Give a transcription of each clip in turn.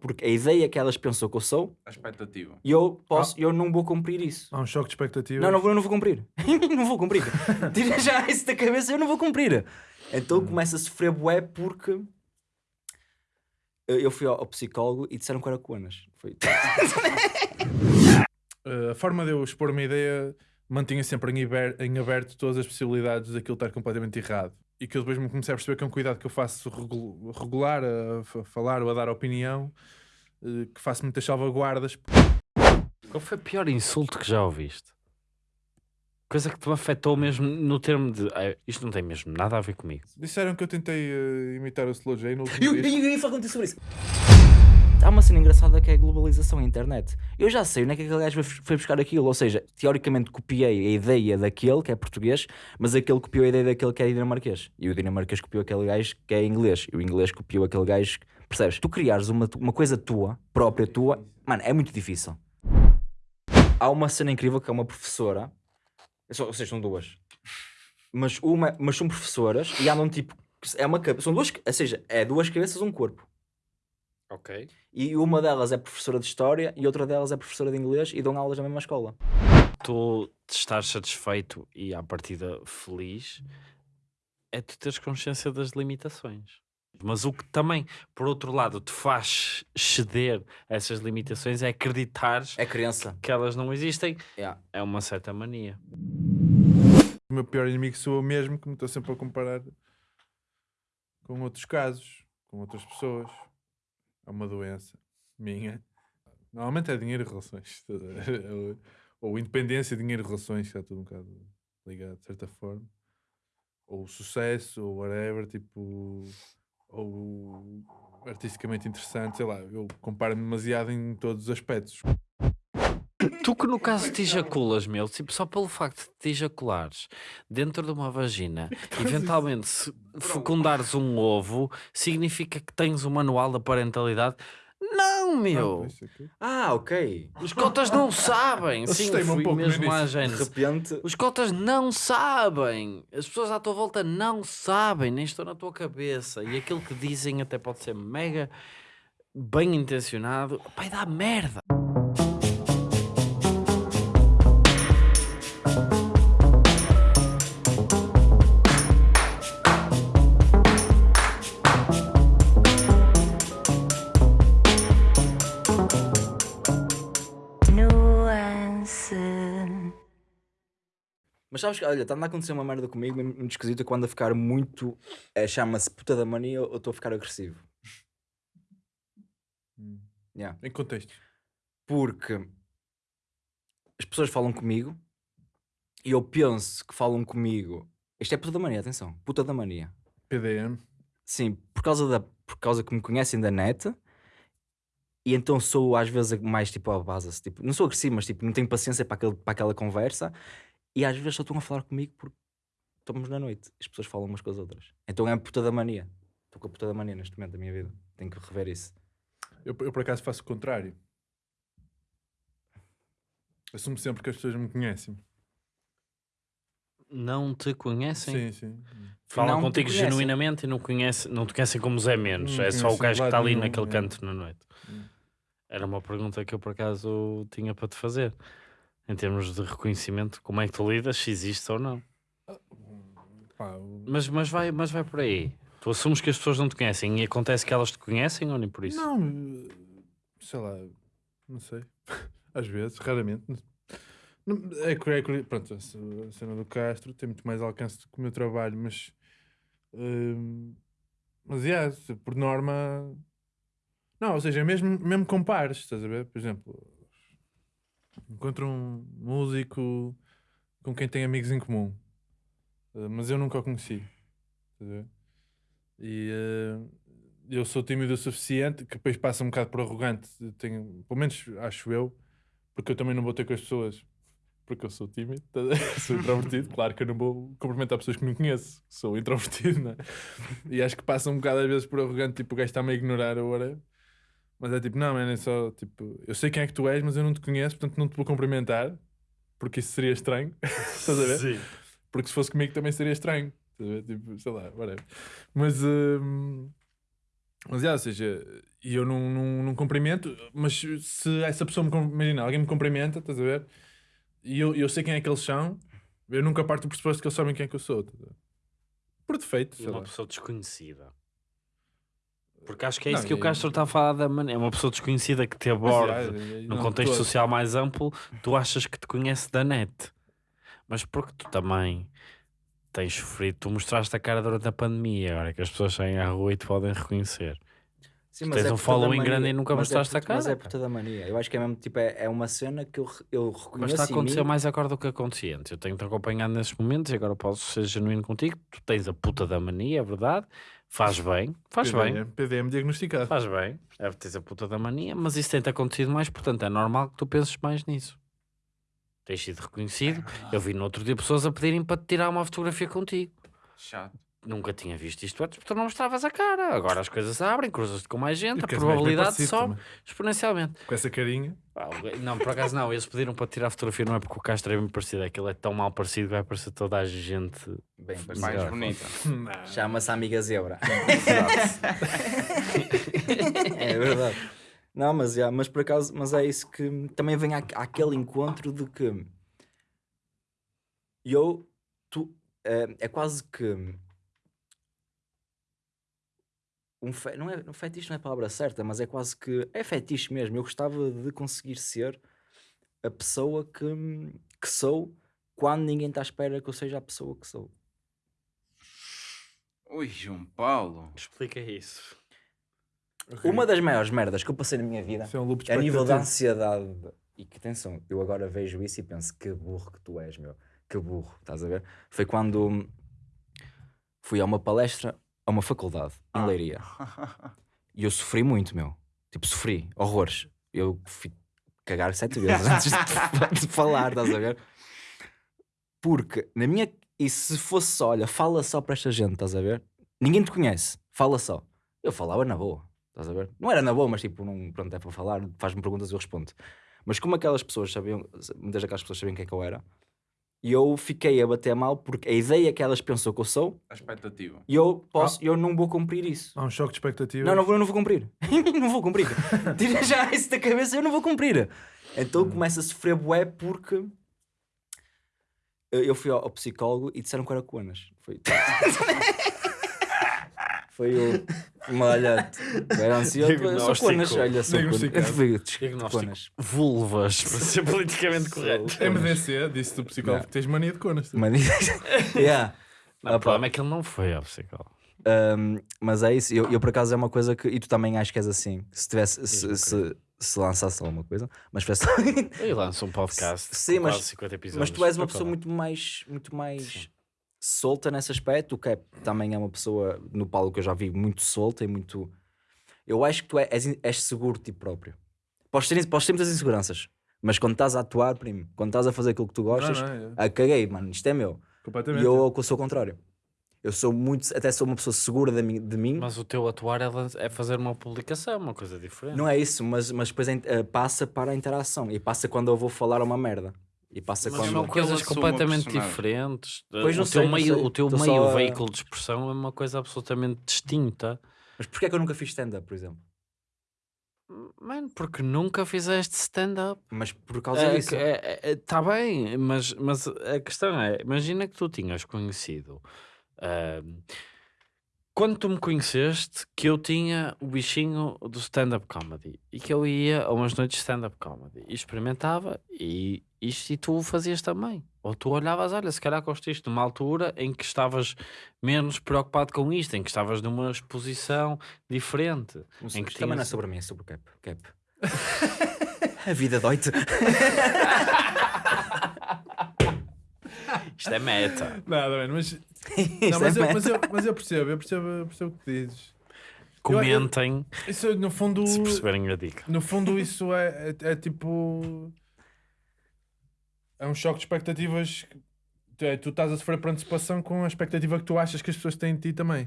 porque a ideia que elas pensam que eu sou, A expectativa. e eu posso, eu não vou cumprir isso. Há um choque de expectativas. Não, não vou, eu não vou cumprir. não vou cumprir. Tira já isso da cabeça, eu não vou cumprir. Então eu começo a sofrer bué porque eu eu fui ao, ao psicólogo e disseram que era coanas. Foi. Uh, a forma de eu expor uma ideia mantinha sempre em, iber- em aberto todas as possibilidades daquilo estar completamente errado. E que eu depois me comecei a perceber que é um cuidado que eu faço regu- regular a, fa- falar ou a dar opinião, uh, que faço muitas salvaguardas. Qual foi o pior insulto que já ouviste? Coisa que te afetou mesmo no termo de "Ah, isto não tem mesmo nada a ver comigo. Disseram que eu tentei uh, imitar o Slow J no último Eu, eu, eu ia falar contigo sobre isso. Há uma cena engraçada que é a globalização, a internet. Eu já sei onde é que aquele gajo foi- buscar aquilo. Ou seja, teoricamente copiei a ideia daquele que é português, mas aquele copiou a ideia daquele que é dinamarquês. E o dinamarquês copiou aquele gajo que é inglês. E o inglês copiou aquele gajo. Percebes? Tu criares uma, uma coisa tua, própria tua, mano, é muito difícil. Há uma cena incrível que é uma professora. Só- Ou seja, são duas. Mas, uma, mas são professoras e andam tipo. É uma, são duas, ou seja, é duas cabeças, um corpo. Ok. E uma delas é professora de História e outra delas é professora de Inglês e dão aulas na mesma escola. Tu estás satisfeito e à partida feliz é tu teres consciência das limitações. Mas o que também, por outro lado, te faz ceder a essas limitações é acreditares É criança. que elas não existem. Yeah. É uma certa mania. O meu pior inimigo sou eu mesmo, que me estou sempre a comparar com outros casos, com outras pessoas. É uma doença minha. Normalmente é dinheiro e relações. Ou- Ou independência, dinheiro e relações, está tudo um bocado ligado, de certa forma. Ou sucesso, ou whatever, tipo. Ou artisticamente interessante, sei lá. Eu comparo-me demasiado em todos os aspectos. Tu que no caso te ejaculas, meu, tipo, só pelo facto de te ejaculares dentro de uma vagina, eventualmente se fecundares um ovo, significa que tens o manual da parentalidade? Não, meu! Aqui. Ah, ok. Os cotas não sabem! Sim, Assustei-me um fui pouco mesmo à. De gênese. repente. Os cotas não sabem! As pessoas à tua volta não sabem, nem estão na tua cabeça. E aquilo que dizem até pode ser mega bem intencionado. Vai dar merda! Sabes que, olha, está a acontecer uma merda comigo, muito esquisita, quando a ficar muito. eh, Chama-se puta da mania ou estou a ficar agressivo. Hum. Yeah. Em contexto. Porque as pessoas falam comigo e eu penso que falam comigo. Isto é puta da mania, atenção. Puta da mania. PDM. Sim, por causa, da, por causa que me conhecem da net. E então sou às vezes mais tipo a base, tipo, não sou agressivo, mas tipo, não tenho paciência para, aquele, para aquela conversa. E às vezes só estão a falar comigo porque estamos na noite. As pessoas falam umas com as outras. Então é a puta da mania. Estou com a puta da mania neste momento da minha vida. Tenho que rever isso. Eu, eu por acaso faço o contrário. Assumo sempre que as pessoas me conhecem. Não te Sim, conhecem? sim. Falam Não contigo genuinamente e não, conhece, não te conhecem como Zé Menos. Não é só o gajo que está ali nenhum, naquele é. canto na noite. Hum. Era uma pergunta que eu por acaso tinha para te fazer. Em termos de reconhecimento, como é que tu lidas, se existe ou não. Pá, Mas, mas, vai, mas vai por aí. Tu assumes que as pessoas não te conhecem e acontece que elas te conhecem ou nem por isso? Não, eh, sei lá, não sei. Às vezes, raramente. Não- É, é, pronto, a ce- a cena do Castro tem muito mais alcance do que o meu trabalho, mas. hum, mas, yeah, por norma. Não, ou seja, mesmo, mesmo com pares, estás a ver? Por exemplo, encontro um músico com quem tem amigos em comum, eh, mas eu nunca o conheci? E eh, eu sou tímido o suficiente que depois passa um bocado por arrogante. Tenho, pelo menos acho eu, porque eu também não vou ter com as pessoas porque eu sou tímido, sou introvertido. Claro que eu não vou cumprimentar pessoas que não conheço, sou introvertido, não é? E acho que passa um bocado às vezes por arrogante, tipo o gajo está-me a ignorar whatever. Mas é tipo, não, man, é só tipo, eu sei quem é que tu és, mas eu não te conheço, portanto não te vou cumprimentar, porque isso seria estranho. Estás a ver? Sim. Porque se fosse comigo também seria estranho. Estás a ver? Tipo, sei lá, whatever. Mas, hum, Mas, é, ou seja, e eu não, não, não cumprimento, mas se essa pessoa me. Imagina, alguém me cumprimenta, estás a ver? E eu, eu sei quem é que eles são, eu nunca parto do pressuposto que eles sabem quem é que eu sou. Por defeito, E uma lá. pessoa desconhecida. Porque acho que é Não, isso que o Castro está a falar da maneira. É uma pessoa desconhecida que te Mas, aborda é, é, num não, contexto social mais amplo, tu achas que te conhece da net. Mas porque tu também tens sofrido, tu mostraste a cara durante a pandemia, agora que as pessoas saem à rua e te podem reconhecer. Sim, tens um por toda following grande e nunca Mas é mostraste a por- Mas cara, é por toda a mania. Eu acho que é mesmo, tipo, é, é uma cena que eu, eu Mas reconheço está a acontecer mim. mais agora do que acontecia antes. Eu tenho-te acompanhado nesses momentos e agora posso ser genuíno contigo. Tu tens a puta da mania, é verdade. Faz bem, faz bem. PDM, PDM diagnosticado. Faz bem, é tens a puta da mania, mas isso tem-te acontecido mais, portanto é normal que tu penses mais nisso. Tens sido reconhecido. Eu vi no outro dia pessoas a pedirem para te tirar uma fotografia contigo. Chato. Nunca tinha visto isto antes porque tu não mostravas a cara. Agora as coisas abrem, cruzas-te com mais gente, a probabilidade sobe exponencialmente. Com essa carinha. Ah, Não, por acaso não, eles pediram para tirar a fotografia, não é porque o Castro é bem parecido, é que ele é tão mal parecido que vai parecer toda a gente. Bem Mais bonita. Chama-se Amiga Zebra. é verdade. Não, mas, já, mas por acaso, mas é isso que também vem aqu- aquele encontro de que eu, tu, é, é quase que um fe, não é, um fetiche não é a palavra certa, mas é quase que é fetiche mesmo. Eu gostava de conseguir ser a pessoa que, que sou quando ninguém está à espera que eu seja a pessoa que sou. Ui, João Paulo. Explica isso. Uma das maiores merdas que eu passei na minha vida é um a nível da ansiedade. E que atenção, eu agora vejo isso e penso que burro que tu és, meu. Que burro, estás a ver? Foi quando fui a uma palestra a uma faculdade em Ah. Leiria. E eu sofri muito, meu. Tipo, sofri, horrores. Eu fui cagar sete vezes antes de, de falar, estás a ver? Porque na minha. E se fosse só, olha, fala só para esta gente, estás a ver? Ninguém te conhece, fala só. Eu falava na boa, estás a ver? Não era na boa, mas tipo, não, pronto, é para falar, faz-me perguntas e eu respondo. Mas como aquelas pessoas sabiam, muitas daquelas pessoas sabiam quem é que eu era, e eu fiquei a bater mal porque a ideia que elas pensam que eu sou, A expectativa. e eu posso, eu não vou cumprir isso. Há um choque de expectativa. Não, não vou, não vou cumprir. não vou cumprir. Tira já isso da cabeça, eu não vou cumprir. Então eu começo a sofrer bué porque eu fui ao, ao psicólogo e disseram que era conas. Foi. Foi o. Olha, eu era ansioso, eu sou Diagnóstico. conas, olha, sou conas. Diagnosticado. Fui Diagnóstico. conas. Vulvas, para ser politicamente correto. MDC, disse do psicólogo que tens mania de conas. Uma yeah. Não, o Opa. problema é que ele não foi ao psicólogo. Um, mas é isso, eu, eu por acaso é uma coisa que. E tu também acho que és assim. Se tivesse. Se, se, se lançasse alguma coisa, mas fizesse. Eu lanço um podcast Sim, mas- quase 50 episódios. Mas tu és uma pessoa muito mais, muito mais solta nesse aspecto. O Cap também é uma pessoa no palco que eu já vi muito solta e muito. Eu acho que tu é- és, és seguro de ti próprio. Podes ter, podes ter muitas inseguranças, mas quando estás a atuar, primo, quando estás a fazer aquilo que tu gostas, Não, não, é. ah, caguei, mano, isto é meu. E Completamente. eu, eu sou o contrário. Eu sou muito, até sou uma pessoa segura de mim. De mim. Mas o teu atuar é, é fazer uma publicação, uma coisa diferente. Não é isso, mas, mas depois a ah, passa para a interação e passa quando eu vou falar uma merda. E passa Mas quando. são coisas completamente diferentes. Pois não o sei, teu não meio, sei. o teu Tô meio só a- veículo de expressão é uma coisa absolutamente distinta. Mas porquê é que eu nunca fiz stand-up, por exemplo? Mano, porque nunca fizeste stand-up. Mas por causa É, disso. Está bem, mas, mas a questão é: imagina que tu tinhas conhecido. ahm, quando tu me conheceste, que eu tinha o bichinho do stand-up comedy e que eu ia a umas noites de stand-up comedy e experimentava e isto e tu fazias também. Ou tu olhavas, olha, se calhar construíste numa altura em que estavas menos preocupado com isto, em que estavas numa exposição diferente. Não em que isto também não é tinhas- sobre mim, é sobre o Cap. Cap. A vida dói-te. Isto é meta. Nada, mas, não, mas, é eu, mas, eu, mas eu percebo, eu percebo, eu percebo o que dizes. Comentem Isso, no fundo, se perceberem a dica. no fundo isso é, é, é tipo... É um choque de expectativas. Tu, é, tu estás a sofrer por antecipação com a expectativa que tu achas que as pessoas têm de ti também.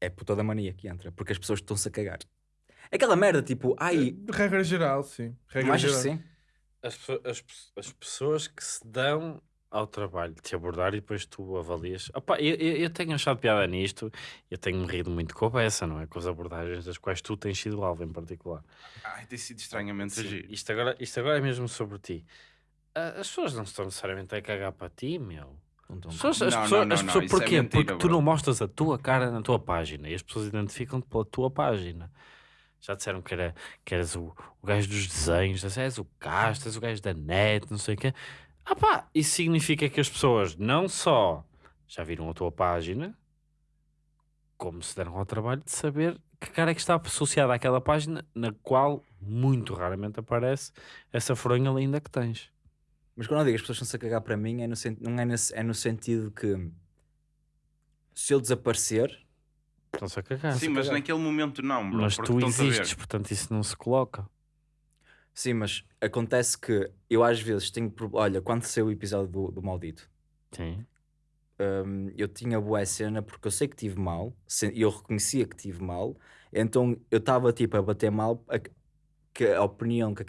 É por toda a mania que entra, porque as pessoas estão-se a cagar. É Aquela merda, tipo, ai, De regra geral, sim. Regra geral. sim? as, as, as pessoas que se dão ao trabalho te abordar e depois tu avalias. Opa, eu, eu, eu tenho achado piada nisto, eu tenho-me rido muito com a peça, não é? Com as abordagens das quais tu tens sido alvo em particular. Ai, tem sido estranhamente Sim, agir. isto, agora, isto agora é mesmo sobre ti. Ah, As pessoas não estão necessariamente a cagar para ti, meu. As pessoas, as Não, pessoas, não, as não, pessoas- isso é porquê? mentira, Porque tu bro. não mostras a tua cara na tua página e as pessoas identificam-te pela tua página. Já disseram que, era, que eras o, o gajo dos desenhos, és o Castro, és o gajo da net, não sei o quê. Ah pá, isso significa que as pessoas não só já viram a tua página, como se deram ao trabalho de saber que cara é que está associada àquela página na qual muito raramente aparece essa fronha linda que tens. Mas quando eu digo as pessoas estão-se a cagar para mim, é no, sen- não é, nesse, é no sentido que se eu desaparecer, Estão-se a cagar. Sim, mas naquele momento não, bro. Mas tu existes, portanto isso não se coloca. Sim, mas acontece que eu às vezes tenho. Olha, quando saiu o episódio do, do Maldito, Sim. hum, eu tinha boa cena porque eu sei que tive mal, e eu reconhecia que tive mal, então eu estava tipo a bater mal a, que a opinião que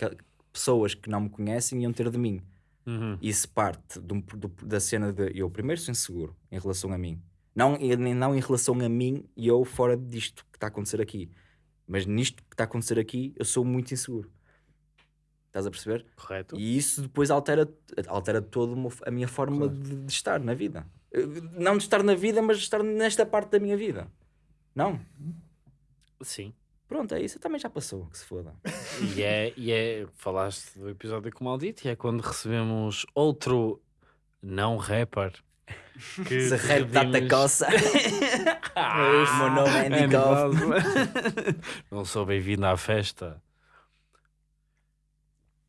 pessoas que não me conhecem iam ter de mim. Uhum. Isso parte um- do- da cena de eu primeiro sou inseguro em relação a mim. Não, não em relação a mim e eu fora disto que está a acontecer aqui. Mas nisto que está a acontecer aqui, eu sou muito inseguro. Estás a perceber? Correto. E isso depois altera, altera toda a minha forma de, de estar na vida. Não de estar na vida, mas de estar nesta parte da minha vida. Não? Sim. Pronto, é isso. Também já passou, que se foda. E é, e é, falaste do episódio com o Maldito, e é quando recebemos outro não rapper. Que Se rap dá-te coça. o meu nome é Andy Goff. Não sou bem-vindo à festa.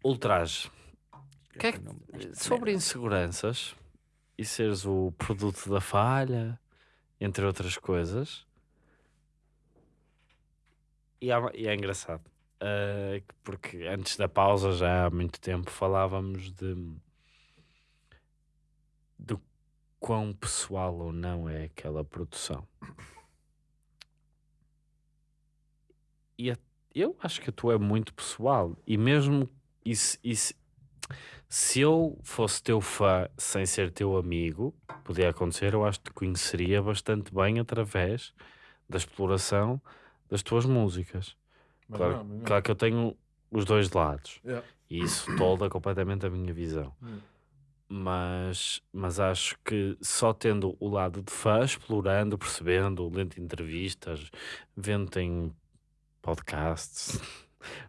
Ultraje. Que é que- sobre inseguranças e seres o produto da falha, entre outras coisas. E, há- e é engraçado. que- porque antes da pausa, já há muito tempo, falávamos de do quão pessoal ou não é aquela produção. E a- eu acho que a tua é muito pessoal. E mesmo e se, e se- se eu fosse teu fã sem ser teu amigo, podia acontecer, eu acho que te conheceria bastante bem através da exploração das tuas músicas. Mas Claro, não, mas não. claro que eu tenho os dois lados. Yeah. E isso tolda completamente a minha visão. Mas, mas acho que só tendo o lado de fã, explorando, percebendo, lendo entrevistas, vendo em podcasts,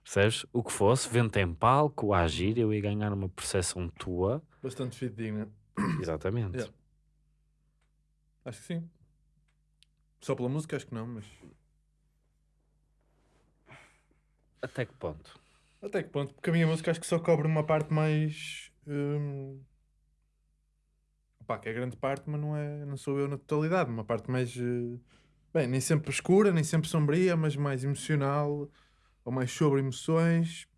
percebes? O que fosse, vendo em palco, a agir, eu ia ganhar uma percepção tua. Bastante fidedigna. Exatamente. Yeah. Acho que sim. Só pela música, acho que não, mas. Até que ponto? Até que ponto? Porque a minha música acho que só cobre uma parte mais. hum, Pá, que é grande parte, mas não, é, não sou eu na totalidade. Uma parte mais. eh, Bem, nem sempre escura, nem sempre sombria, mas mais emocional, ou mais sobre emoções,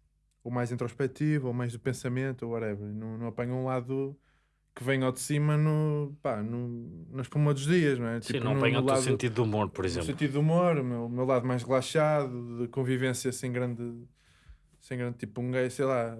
ou mais introspectiva, ou mais do pensamento, ou whatever. Não, não apanho um lado que vem ao de cima no, pá, no, na espuma dos dias, não é? Sim, Tipo, não no- apanha no o sentido de humor, por exemplo. sentido de humor, o meu, o meu lado mais relaxado, de convivência sem grande, sem grande tipo um gay, sei lá.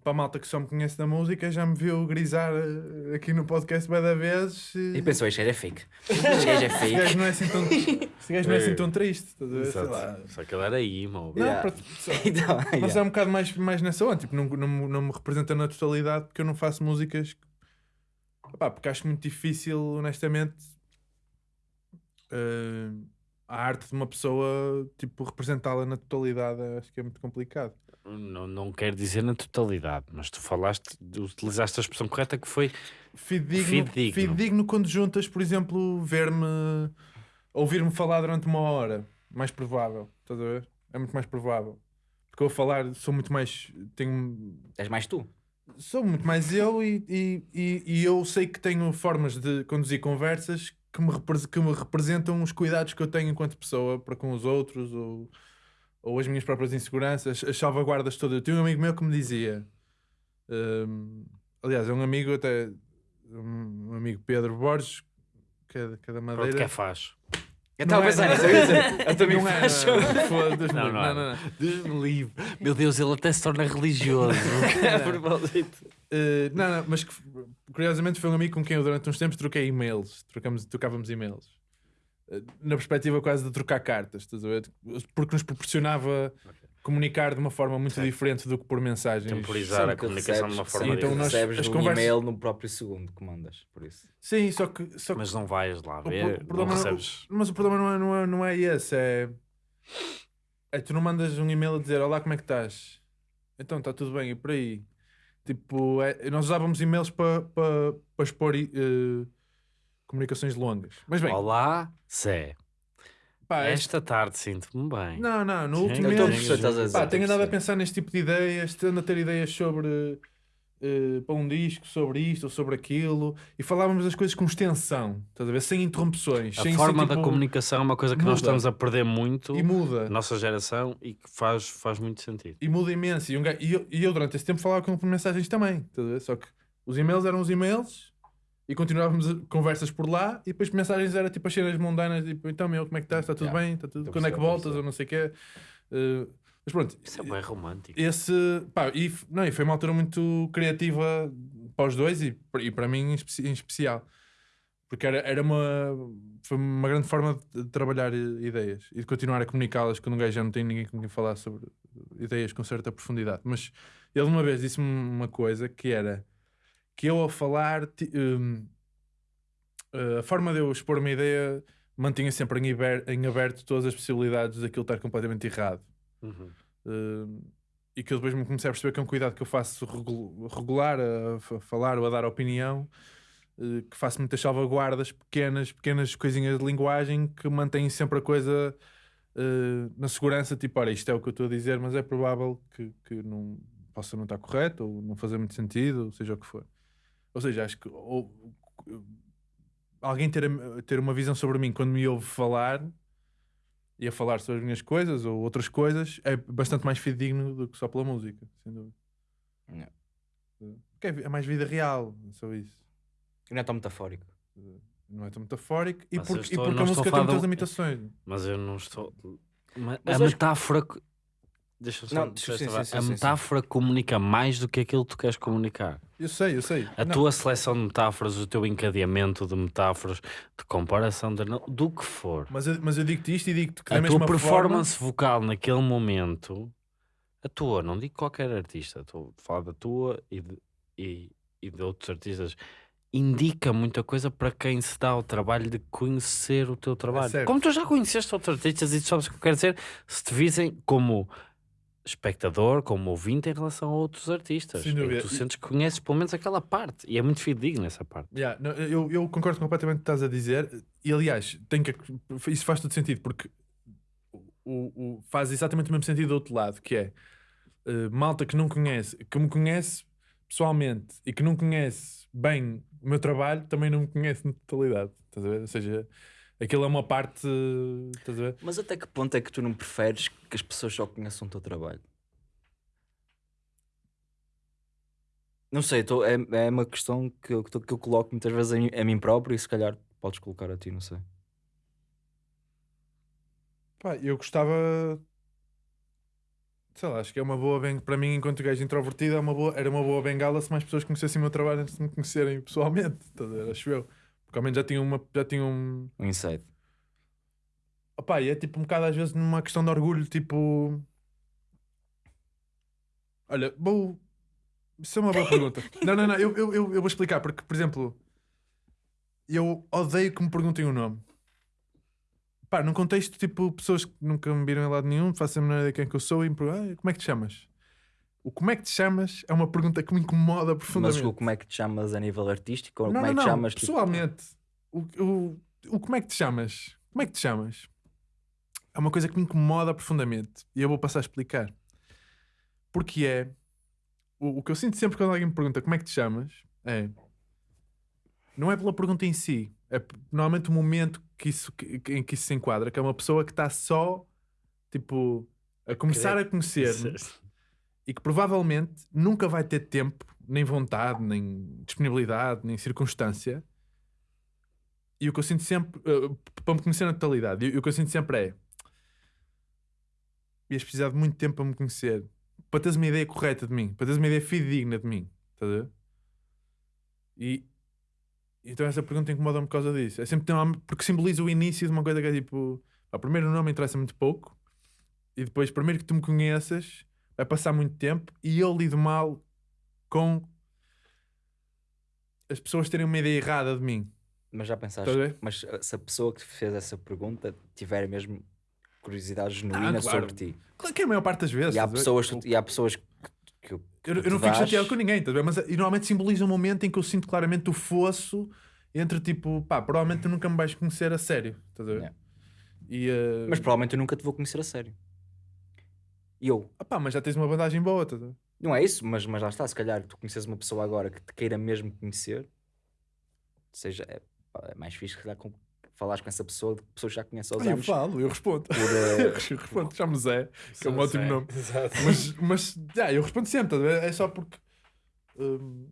Para a malta que só me conhece da música, já me viu grisar eh, aqui no podcast da vezes. E, E pensou, este gajo é fake. Este gajo é este fake. gajo não é assim tão, este gajo não é assim tão triste. estás a ver? Sei lá. Só que ele era emo. Não, Yeah. só- Então, mas yeah. é um bocado mais, mais nessa onda, tipo, não, não, me- não me representa na totalidade porque eu não faço músicas. Opá, porque acho muito difícil, honestamente, eh, a arte de uma pessoa, tipo, representá-la na totalidade. Acho que é muito complicado. Não, não quero dizer na totalidade, mas tu falaste, utilizaste a expressão correta que foi Fidedigno, Fidedigno. fidedigno quando juntas, por exemplo, ver-me, ouvir-me falar durante uma hora. Mais provável, estás a ver? É muito mais provável. Porque eu a falar sou muito mais. Tenho, És mais tu. sou muito mais eu e, e, e, e eu sei que tenho formas de conduzir conversas que me, que me representam os cuidados que eu tenho enquanto pessoa para com os outros ou, ou as minhas próprias inseguranças, as salvaguardas todas. Eu tinha um amigo meu que me dizia, hum, aliás, é um amigo até, um amigo Pedro Borges, que é, da- que é da pronto, Madeira. que é faz. Eu estava a é, pensar não nisso. é. eu ia dizer, Eu também Não é, faço. não, não, foda-se, Não, não, não, não, não. Deus me livre. Meu Deus, ele até se torna religioso. a propósito. Eh, não, não, mas curiosamente foi um amigo com quem eu durante uns tempos troquei e-mails. Trocamos, trocávamos e-mails. Na perspectiva quase de trocar cartas, estás a ver? Porque nos proporcionava comunicar de uma forma muito diferente do que por mensagens. Temporizar a comunicação de uma recebes- forma Sim, então diferente. nós- recebes as um conversas- e-mail no próprio segundo que mandas, por isso. Sim, só que. Só que Mas não vais lá ver, o não problema não- recebes. Mas o problema não é, não é, não é esse, é. É tu não mandas um e-mail a dizer Olá, como é que estás? Então está tudo bem, e por aí. Tipo, é- nós usávamos e-mails para pa, pa expor eh, comunicações longas. Mas bem, Olá, Zé. pá, Esta tarde sinto-me bem. não, não, no último mês. Pá, tenho andado a pensar neste tipo de ideias, tendo a ter ideias sobre eh, para um disco, sobre isto ou sobre aquilo, e falávamos das coisas com extensão, estás a ver? Sem interrupções. A sem forma da tipo, comunicação é uma coisa que nós muda. estamos a perder muito E muda. na nossa geração e que faz, faz muito sentido. E muda imenso. E, um gajo- e eu, e eu, durante esse tempo falava com mensagens também, estás a ver? Só que os e-mails eram os e-mails e continuávamos conversas por lá, e depois mensagens era tipo as cenas mundanas, tipo, então meu, como é que estás? Está tudo Yeah. bem? Está tudo... Quando é que voltas? Ou não sei o quê. Eh, mas pronto, Isso é bem romântico. esse pá, e, não, e foi uma altura muito criativa para os dois e, e para mim em, especi- em especial porque era, era uma foi uma grande forma de trabalhar ideias e de continuar a comunicá-las quando um gajo já não tem ninguém com quem falar sobre ideias com certa profundidade mas ele uma vez disse-me uma coisa que era que eu ao falar hum, eh, a forma de eu expor uma ideia mantinha sempre em, em aberto todas as possibilidades daquilo estar completamente errado Uhum. Uh, e que eu depois me comecei a perceber que é um cuidado que eu faço regu- regular a, fa- falar ou a dar opinião, uh, que faço muitas salvaguardas pequenas, pequenas coisinhas de linguagem que mantêm sempre a coisa uh, na segurança, tipo, olha, isto é o que eu estou a dizer, mas é provável que, que não possa não estar correto ou não fazer muito sentido, ou seja o que for. Ou seja, acho que ou- alguém ter, a- ter uma visão sobre mim quando me ouve falar e a falar sobre as minhas coisas ou outras coisas é bastante mais fidedigno do que só pela música, sem dúvida. Porque é, vi- é mais vida real, é só isso. E não é tão metafórico. Não é tão metafórico e Mas porque, e estou- porque não a música tem muitas limitações. Mas eu não estou. Ma- Mas a metáfora. co- Deixa-me só. Não, deixa-me sim, sim, sim, a metáfora comunica mais do que aquilo que tu queres comunicar. Eu sei, eu sei. A Não, tua seleção de metáforas, o teu encadeamento de metáforas, de comparação, de, do que for. mas, eu, mas eu digo-te isto e digo-te que da a mesma tua forma... performance vocal naquele momento, a tua, não digo qualquer artista, estou a falar da tua e de, e, e de outros artistas, indica muita coisa para quem se dá o trabalho de conhecer o teu trabalho. certo. como tu já conheceste outros artistas e tu sabes o que eu quero dizer, se te visem como espectador, como ouvinte em relação a outros artistas. Sem dúvida. Tu sentes que conheces pelo menos aquela parte e é muito fidedigno essa parte. Yeah, não, eu, eu concordo completamente com o que estás a dizer e aliás, tem que, isso faz todo sentido porque o, o- faz exatamente o mesmo sentido do outro lado, que é eh, malta que não conhece, que me conhece pessoalmente e que não conhece bem o meu trabalho, também não me conhece na totalidade. Estás a ver? Ou seja, aquilo é uma parte. Estás a ver? Mas até que ponto é que tu não preferes que as pessoas só conheçam o teu trabalho? Não sei, tô- é, é uma questão que eu, que eu coloco muitas vezes a mim, a mim próprio e se calhar podes colocar a ti, não sei. Pá, eu gostava. Sei lá, acho que é uma boa bengala. Para mim, enquanto gajo introvertido, é uma boa, era uma boa bengala se mais pessoas conhecessem o meu trabalho antes de me conhecerem pessoalmente. Acho eu. Porque ao menos já tinham uma. Já tinham um. Um insight. Opá, e é tipo um bocado às vezes numa questão de orgulho, tipo. Olha, vou. Isso é uma boa pergunta. Não, não, não, eu, eu, eu, eu vou explicar, porque, por exemplo, eu odeio que me perguntem o nome. Pá, num contexto tipo pessoas que nunca me viram em lado nenhum, façam a ideia de quem que eu sou e me perguntam, "Ah, como é que te chamas? O como é que te chamas é uma pergunta que me incomoda Mas profundamente. o como é que te chamas a nível artístico? Ou Não, como é não, que te não. chamas? tipo- Pessoalmente, o, o, o como é que te chamas? Como é que te chamas? É uma coisa que me incomoda profundamente e eu vou passar a explicar. Porque é o, o que eu sinto sempre quando alguém me pergunta como é que te chamas é não é pela pergunta em si, é normalmente o momento que isso, que- que- em que isso se enquadra, que é uma pessoa que está só tipo a começar a conhecer-me e que provavelmente nunca vai ter tempo, nem vontade, nem disponibilidade, nem circunstância. E o que eu sinto sempre, uh, para me conhecer na totalidade, e o que eu sinto sempre é: ias precisar de muito tempo para me conhecer, para teres uma ideia correta de mim, para teres uma ideia fidedigna de mim. Estás a ver? E então essa pergunta incomoda-me por causa disso. É sempre uma- porque simboliza o início de uma coisa que é tipo, pá, primeiro o nome interessa muito pouco e depois primeiro que tu me conheças vai passar muito tempo e eu lido mal com as pessoas terem uma ideia errada de mim. Mas já pensaste, a mas uh, se a pessoa que te fez essa pergunta tiver mesmo curiosidade genuína Ah, claro. sobre ti. Claro que é a maior parte das vezes. E há a pessoas, que tu- e há pessoas que, que, Eu, que eu não fico chateado com ninguém, estás a ver? mas e normalmente simboliza um momento em que eu sinto claramente o fosso entre tipo, pá, provavelmente tu nunca me vais conhecer a sério, estás a ver? Yeah. E, eh, Mas provavelmente eu nunca te vou conhecer a sério. E eu, ah pá, mas já tens uma bandagem boa, ver? não é isso, mas, mas lá está, se calhar tu conheces uma pessoa agora que te queira mesmo conhecer, seja, é, pá, é mais fixe que com, falares com essa pessoa de que pessoas já conhecem aos Ah, eu anos. falo, eu respondo. Por, eh, eu respondo, chamo Zé, que é um ótimo nome. Exato. Mas, mas já, eu respondo sempre, ver? É só porque. hum,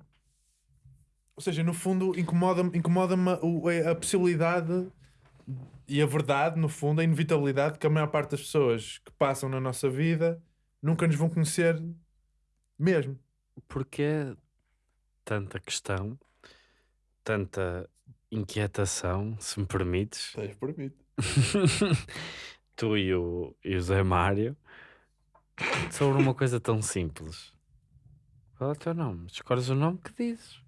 ou seja, no fundo, incomoda-me incomoda a, a possibilidade e a verdade, no fundo, a inevitabilidade que a maior parte das pessoas que passam na nossa vida nunca nos vão conhecer mesmo. Porque tanta questão, tanta inquietação, se me permites, Tens por mim. tu e o, e o Zé Mário, sobre uma coisa tão simples. Qual é o teu nome? Escolhes o nome que dizes.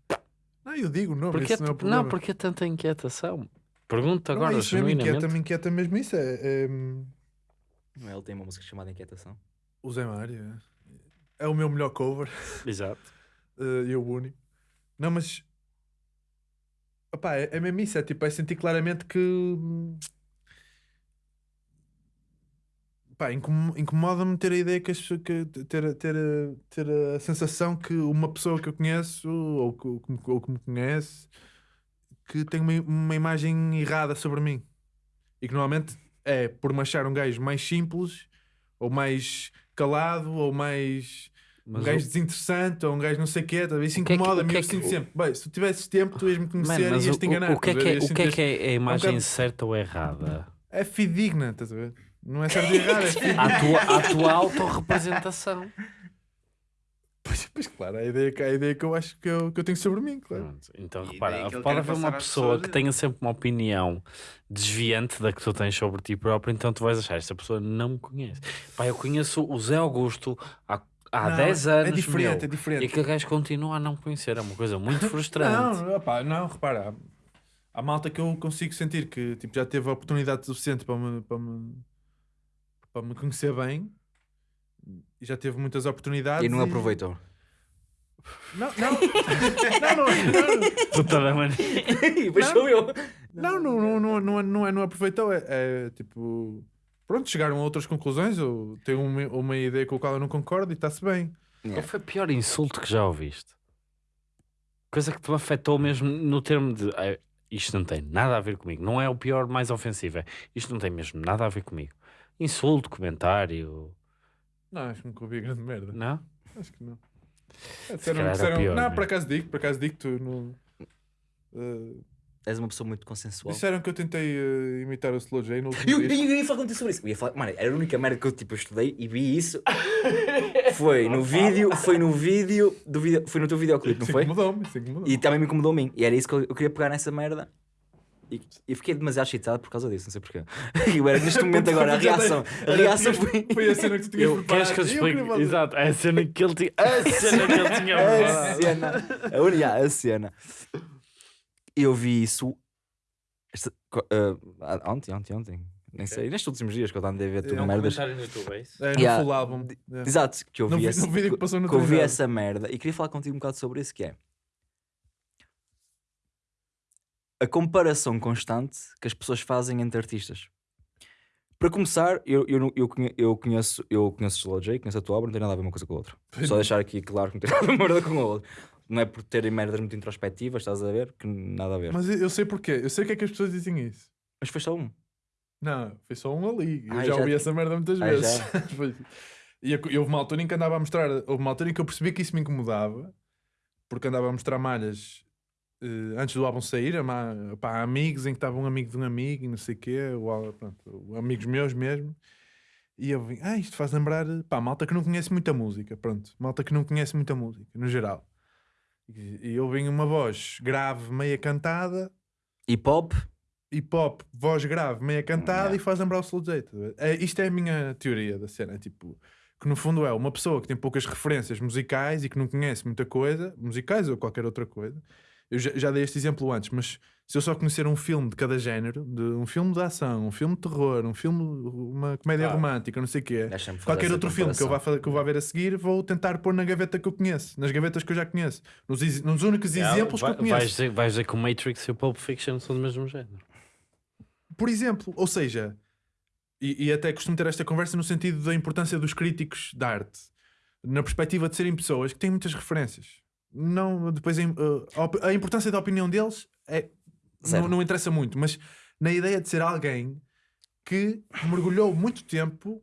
Não, eu digo o nome, Porque, isso não é o não, problema. porque tanta inquietação. Pergunta Não, agora, é isso mesmo, genuinamente. inquieta-me, inquieta mesmo isso. É, é, hum, Não é? Ele tem uma música chamada Inquietação. o Zé Mário. É. É o meu melhor cover. Exato. e o único. Não, mas. Opá, é, é mesmo isso. É tipo, é sentir claramente que. hum, Pá, incom- incomoda-me ter a ideia que as. Que, ter, ter, a- ter a sensação que uma pessoa que eu conheço ou que, ou que me- ou que me conhece que tem uma, uma imagem errada sobre mim. E que normalmente é por me achar um gajo mais simples ou mais calado ou mais Mas um gajo desinteressante ou um gajo não sei o quê, tá a ver? isso é incomoda-me. é eu que- sinto sempre, bem, se tu tivesses tempo, tu ias-me Man, conhecer mas e ias te enganar. o, que é a que é, Ias o que é, que é a imagem bocado- certa ou errada? É fidedigna, estás a ver? Não é certo e errado, é fidedigna. A tua, a tua autorrepresentação. Pois, claro, a ideia, que- a ideia que eu acho que eu, que eu tenho sobre mim, claro. Pronto, Então, E repara, daí que ele pode haver uma passar às pessoa pessoas que e- tenha sempre uma opinião desviante da que tu tens sobre ti próprio, então tu vais achar, esta pessoa não me conhece. Pá, eu conheço o Zé Augusto há, há Não, 10 é anos, diferente, meu, é diferente. e aquele gajo continua a não me conhecer, é uma coisa muito frustrante. Não, opá, não, repara, há, há malta que eu consigo sentir que tipo, já teve a oportunidade suficiente para me, para me, para me conhecer bem e já teve muitas oportunidades E não aproveitou. Não, não, não, não, não, Puta da mania. e depois sou eu. Não, não, não, não, não, é- não, é, não aproveitou. É, é, tipo. Pronto, chegaram a outras conclusões. Ou tem uma, uma ideia com a qual eu não concordo e está-se bem. Qual foi o pior insulto que já ouviste? Coisa que te afetou mesmo no termo de "Ah, isto não tem nada a ver comigo. Não é o pior mais ofensivo, é isto não tem mesmo nada a ver comigo. Insulto, comentário, Não, acho que nunca ouvi grande merda. não? Acho que não. É, disseram- disseram- pior, não, né? por acaso digo, por acaso digo, tu não. eh, És uma pessoa muito consensual. disseram que eu tentei eh, imitar o Slow J no último Eu, eu, ia falar contigo sobre isso. Eu ia falar, mano, era a única merda que eu tipo eu estudei e vi isso. Foi no vídeo, foi no vídeo do vídeo, foi no teu videoclipe, não Isso foi? incomodou-me, isso incomodou-me. E também me incomodou a mim. E era isso que eu, eu queria pegar nessa merda. E, e fiquei demasiado excitado por causa disso, não sei porquê. Eu era neste momento agora, a reação. A reação foi. Foi a cena que tu tinhas Eu, queres preparado. que eu explique? fazer. Exato, é a cena que ele tinha. A cena que ele tinha A cena. A, uni- yeah, a cena. Eu vi isso. esta- ah, ontem, ontem, ontem. Nem sei. Nestes últimos dias que eu andei a ver É tudo um merdas. no YouTube, é isso? É, no Yeah. full álbum. é. Exato, que eu vi, vi- esse- no vídeo que passou no que eu vi essa merda e queria falar contigo um bocado sobre isso que é a comparação constante que as pessoas fazem entre artistas. Para começar, eu, eu, eu, conhe- eu conheço eu conheço o Slow J, conheço a tua obra, não tem nada a ver uma coisa com a outra. Só deixar aqui claro que não tem nada a ver uma com a outra. Não é por terem merdas muito introspectivas, estás a ver? Que nada a ver. Mas, Mas eu sei porquê. Eu sei o que é que as pessoas dizem isso. foi só um. Não, foi só um ali. Eu Ai, já já- ouvi essa merda muitas Ai, vezes. e, eu- houve uma altura em que andava a mostrar, houve uma altura em que eu percebi que isso me incomodava, porque andava a mostrar malhas antes do álbum sair, pá, amigos em que estava um amigo de um amigo e não sei quê, o pronto, amigos meus mesmo. E eu vim, ah, isto faz lembrar, pá, malta que não conhece muita música, pronto, malta que não conhece muita música, no geral. E, e ouvem uma voz grave, meia cantada, Hip hop, hip hop, voz grave, meia cantada Yeah. e faz lembrar o Slow J. tá? É, isto é a minha teoria da cena. Tipo, que no fundo é uma pessoa que tem poucas referências musicais e que não conhece muita coisa, musicais ou qualquer outra coisa. Eu já, já dei este exemplo antes, mas se eu só conhecer um filme de cada género, de um filme de ação, um filme de terror, um filme, uma comédia Ah. romântica, não sei o quê, qualquer outro filme que eu, vá, que eu vá ver a seguir, vou tentar pôr na gaveta que eu conheço, nas gavetas que eu já conheço, nos, nos únicos exemplos Vai- que eu conheço. Vais dizer, vais dizer que o Matrix e o Pulp Fiction são do mesmo género. Por exemplo, ou seja, e, e até costumo ter esta conversa no sentido da importância dos críticos da arte, na perspectiva de serem pessoas que têm muitas referências. Não, depois a, im- a importância da opinião deles é, não, não interessa muito, mas na ideia de ser alguém que mergulhou muito tempo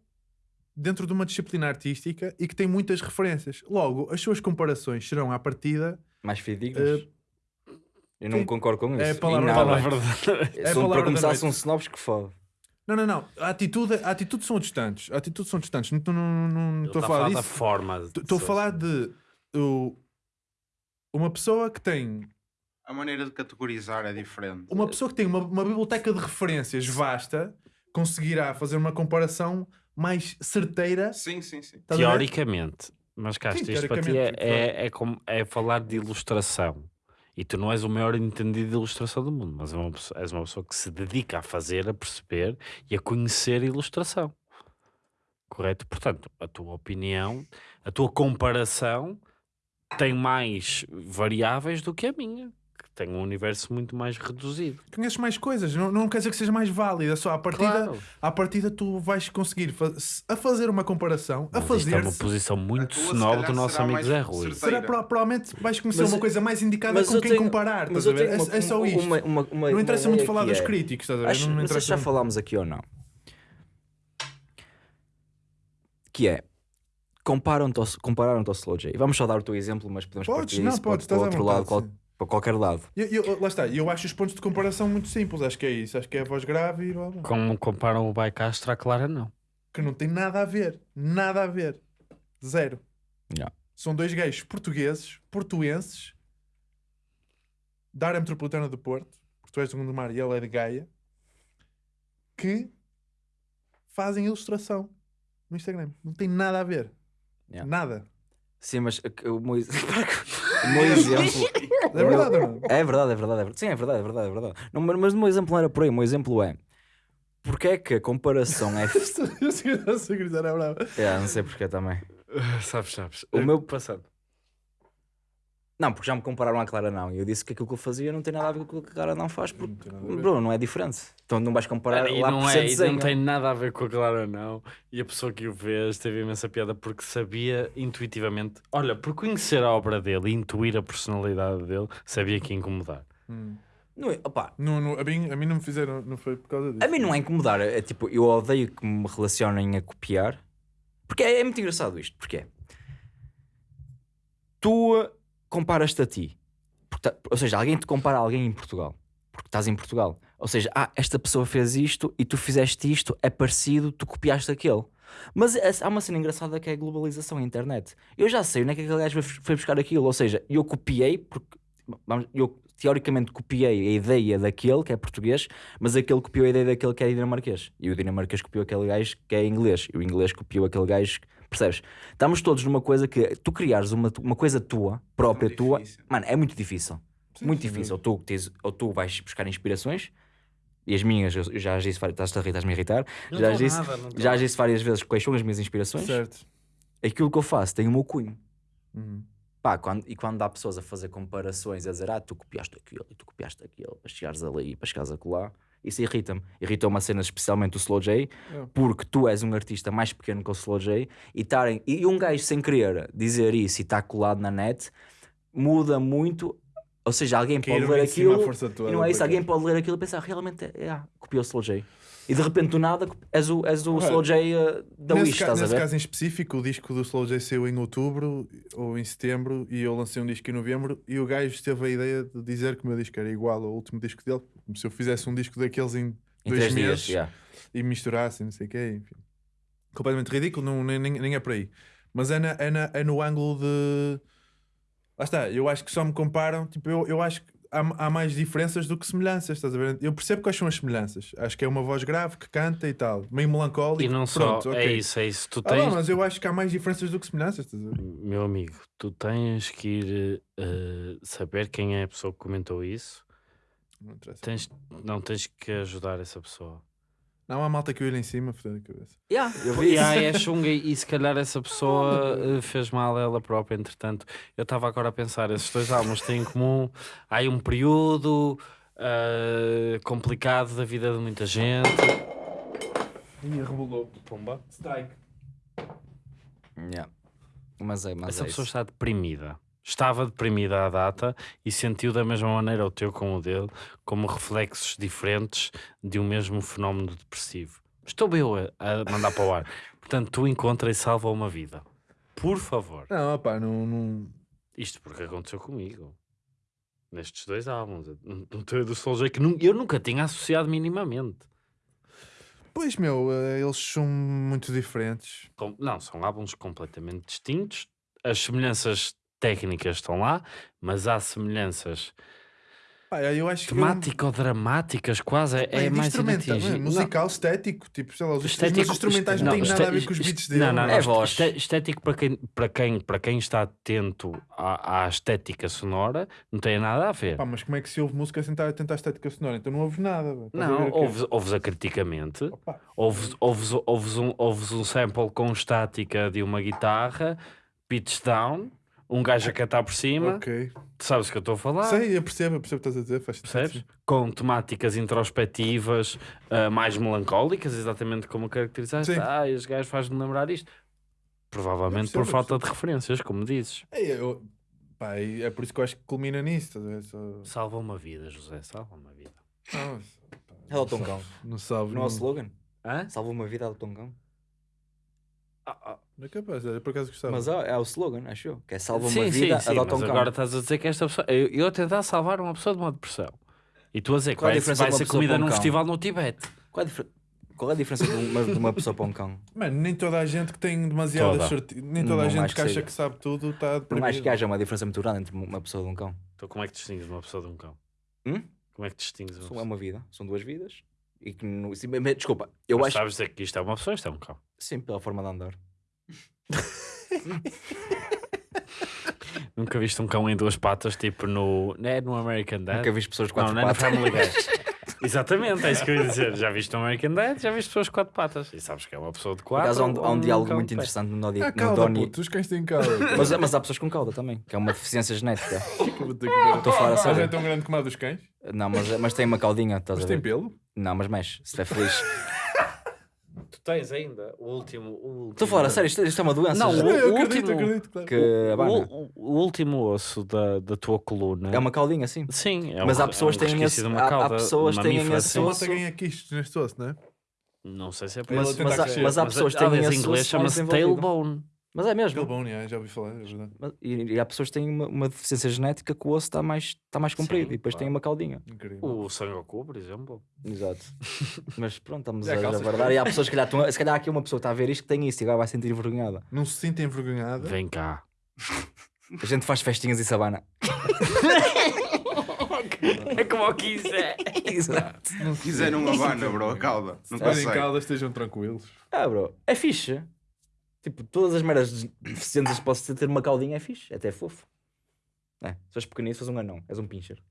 dentro de uma disciplina artística e que tem muitas referências. Logo, as suas comparações serão à partida Mais fidedignos. eu não concordo com isso. É a palavra Palavra de- É a São- palavra para começar, são snobs que fode. Não, não, não. A atitude, a atitude são distantes. A atitude são distantes. Não estou a falar da disso. forma. de Estou a falar de o- uma pessoa que tem A maneira de categorizar é diferente. uma pessoa que tem uma, uma biblioteca de referências vasta conseguirá fazer uma comparação mais certeira. Sim, sim, sim. Teoricamente. Mas cá, Sim, isto para ti é, é, é, como, é falar de ilustração. E tu não és o maior entendido de ilustração do mundo, mas é uma pessoa- és uma pessoa que se dedica a fazer, a perceber e a conhecer a ilustração. Correto? Portanto, a tua opinião, a tua comparação tem mais variáveis do que a minha, que tem um universo muito mais reduzido. Conheces mais coisas. Não, não quer dizer que seja mais válida. Só à partida, Claro. à partida tu vais conseguir fa- a fazer uma comparação, a isto é fazer. uma posição muito calhar, do nosso amigo Zé Rui. Será pro- provavelmente vais conhecer Mas- uma coisa mais indicada com quem tenho- comparar. Mas Estás a eu ver? tenho É, uma- é só uma- isto. uma- uma- uma- não interessa uma muito falar dos é- críticos. Estás a ver? Acho, não não sei interessa se já falámos aqui ou não. Que é comparam-te ao, compararam-te ao Slow J. Vamos só dar o teu exemplo, mas podemos Podes, partir não, isso podes, para, outro lado, qual- para qualquer lado. Eu, eu- lá está, eu acho os pontos de comparação muito simples. Acho que é isso. Acho que é a voz grave e blá, blá. Como comparam o Baicastro à Clara, não. que não tem nada a ver. Nada a ver. Zero. Yeah. São dois gays portugueses, portuenses, da área metropolitana do Porto, porque tu és do Gondomar e ele é de Gaia, que fazem ilustração no Instagram. Não tem nada a ver. Yeah. Nada. Sim, mas o meu, ex- o meu exemplo. É verdade, não? É verdade, é verdade, é verdade. Sim, é verdade, é verdade, é verdade. Não, mas, o meu exemplo não era por aí. O meu exemplo é. Porque é que a comparação é. Eu sei que era bravo. é não sei porque também. sabes, sabes. O meu- passado. Não, porque já me compararam à Clara não. E eu disse que aquilo que eu fazia não tem nada a ver com aquilo que a Clara não faz. Porque, Não não é diferente. Então não vais comparar e lá não, por é, e não tem nada a ver com a Clara, não. E a pessoa que o fez teve imensa piada porque sabia intuitivamente. Olha, por conhecer a obra dele e intuir a personalidade dele, sabia que ia incomodar. Hum. Não é- opá, Não, não, a, mim, a mim não me fizeram, não foi por causa disso. A mim não é incomodar, é tipo, eu odeio que me relacionem a copiar. Porque é, é muito engraçado isto, porque é. Tu comparas-te a ti. Porque ou seja, alguém te compara a alguém em Portugal. Porque estás em Portugal. Ou seja, ah, esta pessoa fez isto e tu fizeste isto, é parecido, tu copiaste aquele. Mas é- há uma cena engraçada que é a globalização, a internet. Eu já sei onde é que aquele gajo foi buscar aquilo. Ou seja, eu copiei, porque vamos, eu teoricamente copiei a ideia daquele que é português, mas aquele copiou a ideia daquele que é dinamarquês. E o dinamarquês copiou aquele gajo que é inglês. E o inglês copiou aquele gajo. que- Percebes? Estamos todos numa coisa que tu criares uma, uma coisa tua, própria Muito tua, mano, é muito difícil. Sim, muito sem difícil. Ou tu, tens, ou tu vais buscar inspirações, e as minhas, eu já as disse, estás-te a rir, estás-me a irritar. Não já estou disse, nada, já as disse várias vezes quais são as minhas inspirações. Certo. Aquilo que eu faço tem o meu cunho. Uhum. Pá, quando, e quando há pessoas a fazer comparações, a dizer, ah, tu copiaste aquilo e tu copiaste aquilo, para chegares ali, para chegares acolá, isso irrita-me. Irrita uma cena especialmente o Slow J, É. porque tu és um artista mais pequeno que o Slow J, e, tarem, e um gajo sem querer dizer isso e está colado na net, muda muito. Ou seja, alguém pode ler aquilo, e não é isso, alguém pode ler aquilo e pensar, realmente, é, é, ah, copiou o Slow J. E de repente do nada és o, és o Olha, Slow J uh, da nesse Wish, ca- a nesse caso em específico, o disco do Slow J saiu em outubro ou em setembro e eu lancei um disco em novembro e o gajo teve a ideia de dizer que o meu disco era igual ao último disco dele, se eu fizesse um disco daqueles em Em dois meses dias, yeah. e misturasse, não sei o quê, enfim. Completamente ridículo, não, nem, nem, é por aí. Mas é, na- é, na- é no ângulo de Lá está, eu acho que só me comparam, tipo, eu, eu acho que há, há mais diferenças do que semelhanças, estás a ver? Eu percebo quais são as semelhanças. Acho que é uma voz grave que canta e tal, meio melancólico. E não pronto, só, ok. é isso, é isso. Tu Ah, não, tens, mas eu acho que há mais diferenças do que semelhanças, estás a ver? meu amigo, tu tens que ir eh, saber quem é a pessoa que comentou isso. Não interessa. Tens, não tens que ajudar essa pessoa. Não, há malta que eu em cima, fodendo a cabeça. Yeah, eu vi E isso. aí é chunga e se calhar essa pessoa eh, fez mal a ela própria, entretanto. Eu estava agora a pensar, esses dois álbuns têm em comum. Há aí um período eh, complicado da vida de muita gente. Ih, rebolou. Pumba. Strike. Yeah. Mas é, mas Essa é pessoa isso. está deprimida. Estava deprimida à data e sentiu da mesma maneira o teu como o dele, como reflexos diferentes de um mesmo fenómeno depressivo. Estou eu a, mandar para o ar. Portanto, tu encontra e salva uma vida. Por favor. Não, opá, não, não... Isto porque aconteceu comigo. Nestes dois álbuns. No teu do Soulja que eu nunca tinha associado minimamente. Pois, meu, eh, eles são muito diferentes. Com- Não, são álbuns completamente distintos. As semelhanças técnicas estão lá, mas há semelhanças Pá, eu acho que... eu- temático-dramáticas quase. É, é mais instrumental, é, musical, estético, tipo, sei lá, os, Estético- instrumentais não, Não, têm nada a ver com os beats dele. Não, não, não. É este- voz. Estético para quem, para, quem, para quem está atento à, à estética sonora, não tem nada a ver. Pá, mas como é que se ouve música sem estar atento à estética sonora? Então não ouves nada. Não, ouves, ouves-a criticamente, Opa, ouves, ouves, ouves, um, ouves um sample com estática de uma guitarra, pitch down, um gajo a cantar por cima, ok. tu sabes o que eu estou a falar? Sei, eu percebo, eu percebo o que estás a dizer. Faz Percebes? Com temáticas introspectivas, ah, mais melancólicas, exatamente como caracterizaste. Sim. Ah, este gajo faz-me lembrar isto. Provavelmente percebo, por falta de referências, como dizes. É, eu- pá, é por isso que eu acho que culmina nisso. Só- Salva uma vida, José, salva uma vida. Não, pá, É o Tom Cão. Não salvo. Não é o slogan? Hã? Salva uma vida do Tom Cão. Não é capaz, é por acaso gostava. Mas é, é o slogan, acho eu. Que é salva sim, uma sim, vida, sim, adota mas um cão. agora estás a dizer que esta pessoa... Eu, eu a tentar salvar uma pessoa de uma depressão. E tu a dizer que Qual é a vai, diferença vai de uma ser pessoa comida para um num cão? festival no Tibete. Qual é a, difer- Qual é a diferença de uma, de uma pessoa para um cão? Mano, nem toda a gente que tem demasiadas Toda. sorte... Nem toda a Não gente acho que que acha seja. que sabe tudo está deprimido. acho que haja uma diferença muito grande entre uma pessoa e um cão. Então como é que distingues uma pessoa de um cão? Hum? Como é que distingues uma São- pessoa? É uma vida, são duas vidas. E que no... sim, mas- Desculpa, eu Mas acho sabes dizer que isto é uma pessoa, isto é um cão. sim, pela forma de andar. Nunca viste um cão em duas patas, tipo no... Não é no American Dad? Nunca vi pessoas de Não, quatro não é no patas. Family Guy. Exatamente, é isso que eu ia dizer. Já viste no American Dad, já viste pessoas de quatro patas. E sabes que é uma pessoa de Por quatro. acaso há um, há um diálogo cão muito de pé. interessante no, Nodi, Ah, no calda, Donnie. puto, os cães têm calda. Mas, mas há pessoas com cauda também, que é uma deficiência genética. Estou a falar a Mas é sério. tão grande como a dos cães? Não, mas, mas tem uma caudinha, estás Mas a tem ver? pelo? Não, mas mexe, se estiver feliz. Tu tens ainda o último... o último... Estou a falar a sério, isto, isto é uma doença. Não, o- eu acredito, último- acredito, claro. que O, abana. o- o último osso da, da tua coluna... É uma caudinha, sim. Sim, é Mas um- há pessoas é um que têm esse- há- há pessoas que têm esse osso. malta ganha quistes neste osso, não é? Não sei se é Mas- isso. mas Mas, mas há pessoas que têm esse em inglês chama-se tailbone. Mas é mesmo. Tailbone, é, já ouvi falar, é verdade. Mas- E, e há pessoas que têm uma, uma deficiência genética que o osso está mais, está mais comprido Sim, e depois claro. tem uma caudinha. Incrível. O Sangoku, por exemplo. Exato. Mas pronto, estamos há a abordar. E há pessoas que calhar, estão se calhar aqui uma pessoa que está a ver isto que tem isso e agora vai sentir envergonhada. Não se sente envergonhada? Vem cá. A gente faz festinhas e sabana. É como quiser. Exato. Se quiser não abana, bro, a cauda. Não Se consegue. caldas, estejam tranquilos. Ah, bro, é fixe. Tipo, todas as meras deficiências que posso ter uma caudinha é fixe, é até fofo. É, se és pequenino, fazes um anão, és um pincher.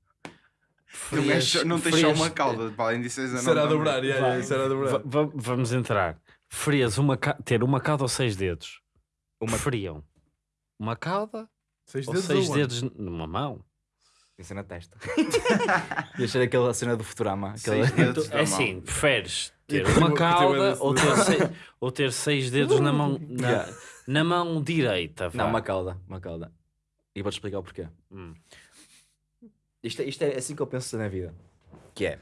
Não, é só- não tens só frias- uma cauda, para além disso és anão Será dobrar, yeah, yeah, será a dobrar. Va- va- vamos entrar. Preferias uma ca- ter uma cauda ou seis dedos? Uma- Preferiam uma cauda Seis ou dedos seis dedos numa mão? Isso na testa. Ia ser aquela cena do Futurama. Aquela... Seis dedos da É assim, preferes ter uma cauda ou ter, seis, ou ter seis dedos na mão, na, Yeah. na mão direita? Não, vá. uma cauda, uma cauda. E vou-te explicar o porquê. Hum. Isto, é- isto é assim que eu penso na vida. Que é.